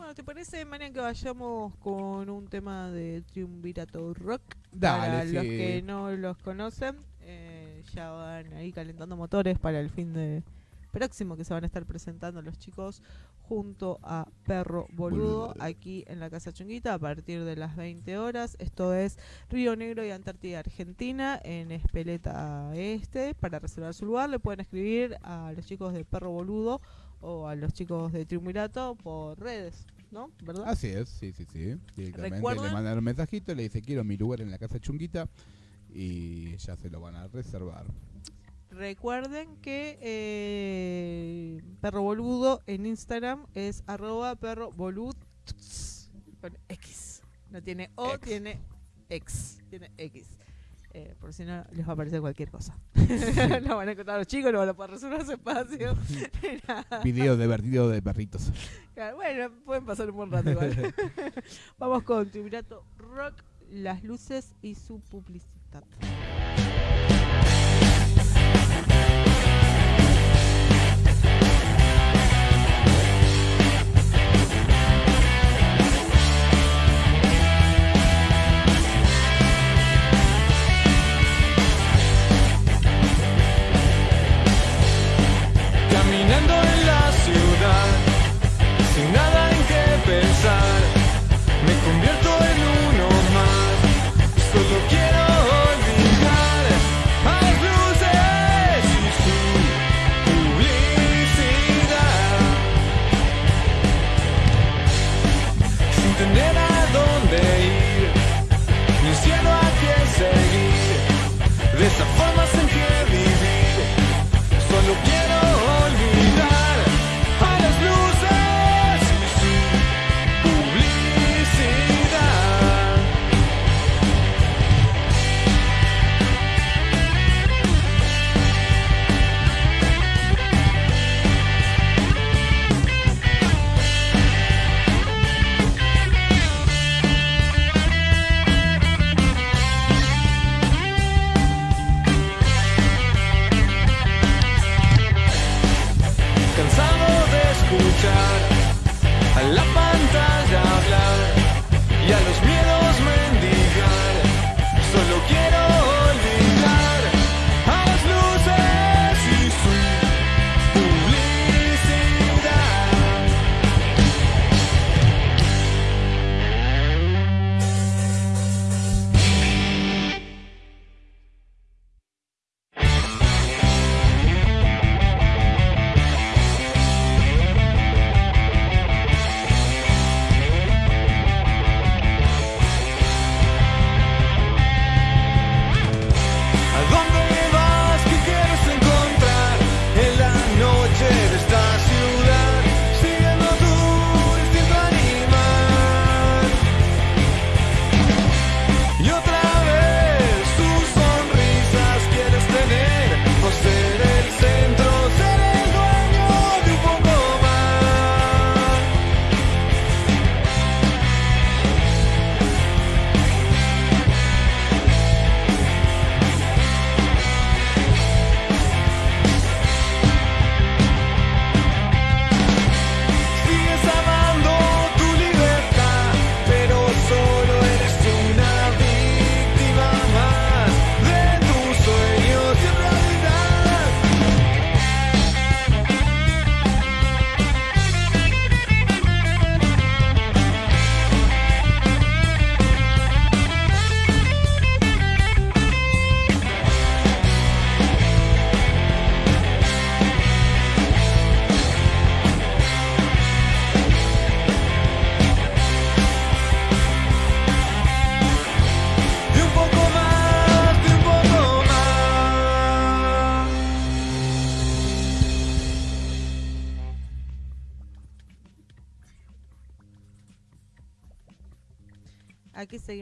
Speaker 2: Bueno, ¿te parece, Marian, que vayamos con un tema de Triunvirato Rock? para los que no los conocen, eh, ya van ahí calentando motores para el fin de, próximo que se van a estar presentando los chicos junto a Perro Boludo
Speaker 3: Boludo.
Speaker 2: aquí en la Casa Chunguita a partir de las 20 horas. Esto es Río Negro y Antártida Argentina en Espeleta Este. Para reservar su lugar le pueden escribir a los chicos de Perro Boludo o a los chicos de Triunvirato por redes, ¿no? ¿Verdad?
Speaker 3: Así es, sí, sí, sí. Directamente le mandan un mensajito, le dice quiero mi lugar en la casa chunguita y ya se lo van a reservar.
Speaker 2: Recuerden que eh, Perro Boludo en Instagram es arroba perro con X. No tiene O,
Speaker 3: X.
Speaker 2: tiene X. Tiene X. Eh, por si no les va a aparecer cualquier cosa. no van a encontrar los chicos, no van a poder resolver su espacio. Nada.
Speaker 3: Video divertido de perritos.
Speaker 2: Claro, Bueno, pueden pasar un buen rato igual. Vamos con Triunvirato Rock, las luces y su publicidad.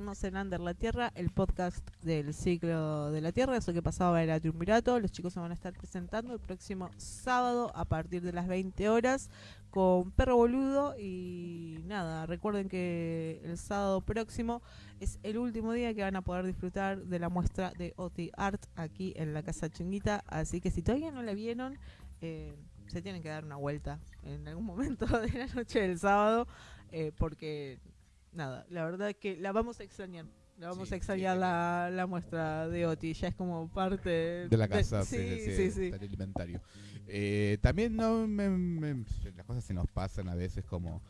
Speaker 7: En
Speaker 2: Under la Tierra, el podcast del ciclo de la Tierra, eso que pasaba era Triunvirato. Los chicos se van a estar presentando el próximo sábado a partir de las 20 horas con Perro Boludo. Y nada, recuerden que el sábado próximo es el último día que van a poder disfrutar de la muestra de OT Art aquí en la Casa Chunguita. Así que si todavía no la vieron, eh, se tienen que dar una vuelta en algún momento de la noche del sábado, eh, porque nada, la verdad que la vamos a extrañar La vamos
Speaker 3: Sí,
Speaker 2: a extrañar
Speaker 3: sí.
Speaker 2: la, la muestra de Oti, ya es como parte
Speaker 3: de la casa,
Speaker 2: sí,
Speaker 3: sí, sí,
Speaker 2: sí,
Speaker 3: del alimentario. Eh, también no me- me- las cosas se nos pasan a veces como...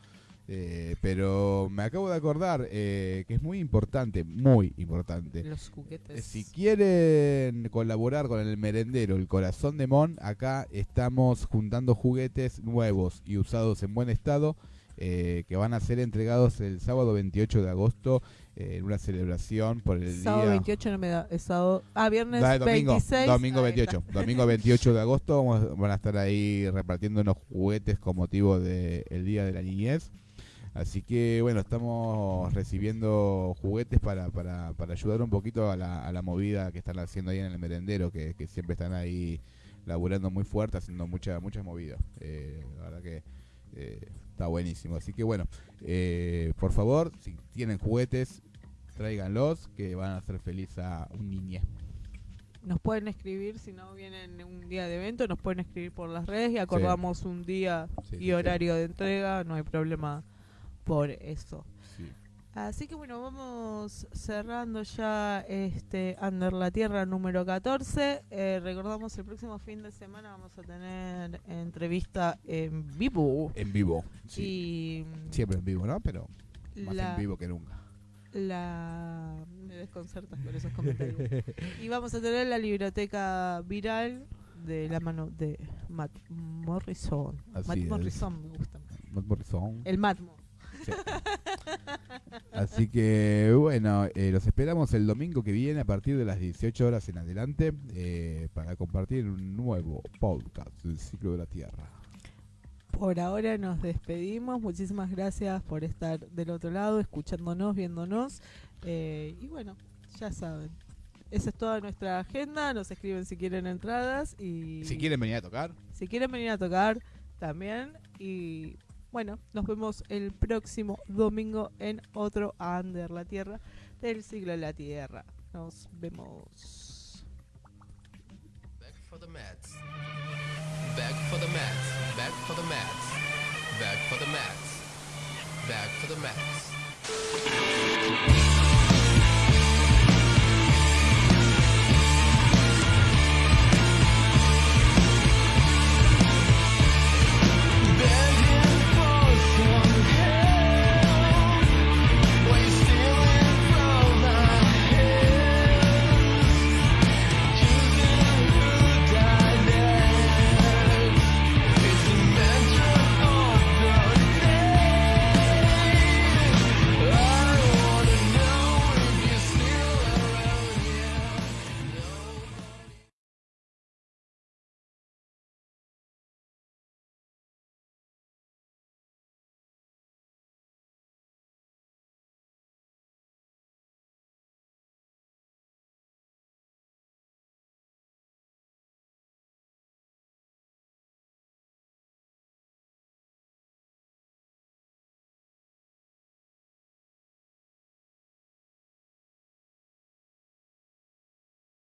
Speaker 3: eh, pero me acabo de acordar eh, que es muy importante, muy importante.
Speaker 2: Los
Speaker 3: Eh,
Speaker 2: juguetes.
Speaker 3: Si quieren colaborar con el merendero El Corazón de Mon, acá estamos juntando juguetes nuevos y usados en buen estado eh, que van a ser entregados el sábado 28 de agosto eh, en una celebración por el
Speaker 2: sábado
Speaker 3: día...
Speaker 2: 28 no me da, es sábado, ah, viernes
Speaker 3: Da- domingo,
Speaker 2: 26.
Speaker 3: domingo
Speaker 2: ahí
Speaker 3: 28.
Speaker 2: está.
Speaker 3: Domingo 28 de agosto vamos- van a estar ahí repartiendo unos juguetes con motivo del Día de la Niñez. Así que bueno, estamos recibiendo juguetes para, para, para ayudar un poquito a la, a la movida que están haciendo ahí en el merendero, que, que siempre están ahí laburando muy fuerte, haciendo mucha, muchas movidas. Eh, la verdad que eh, está buenísimo. Así que bueno, eh, por favor, si tienen juguetes, tráiganlos, que van a hacer feliz a un niñez.
Speaker 2: Nos pueden escribir, si no vienen un día de evento, nos pueden escribir por las redes y acordamos un día
Speaker 3: Sí,
Speaker 2: y
Speaker 3: sí.
Speaker 2: horario de entrega, no hay problema por eso.
Speaker 3: Sí.
Speaker 2: Así que bueno, vamos cerrando ya este Under la Tierra número 14. Eh, recordamos el próximo fin de semana vamos a tener entrevista en vivo.
Speaker 3: En vivo. Sí.
Speaker 2: Y
Speaker 3: Siempre en vivo, ¿no? Pero más
Speaker 2: la,
Speaker 3: en vivo que nunca.
Speaker 2: la me desconcertas por esos comentarios. y vamos a tener la biblioteca viral de la mano de Matt Morrison.
Speaker 3: Así
Speaker 2: Matt
Speaker 3: es.
Speaker 2: Morrison me gusta.
Speaker 3: Matt Morrison.
Speaker 2: El Matmo.
Speaker 3: Sí. Así que bueno, eh, los esperamos el domingo que viene a partir de las 18 horas en adelante eh, para compartir un nuevo podcast del ciclo de la Tierra.
Speaker 2: Por ahora nos despedimos. Muchísimas gracias por estar del otro lado, escuchándonos, viéndonos. Eh, y bueno, ya saben. Esa es toda nuestra agenda. Nos escriben si quieren entradas. Y
Speaker 3: Si quieren venir a tocar,
Speaker 2: si quieren venir a tocar también. Y bueno, nos vemos el próximo domingo en otro Under la Tierra del siglo de la Tierra. Nos vemos.
Speaker 1: Back for the mats. Back for the mats. Back for the mats. Back for the mats. Back for the mats.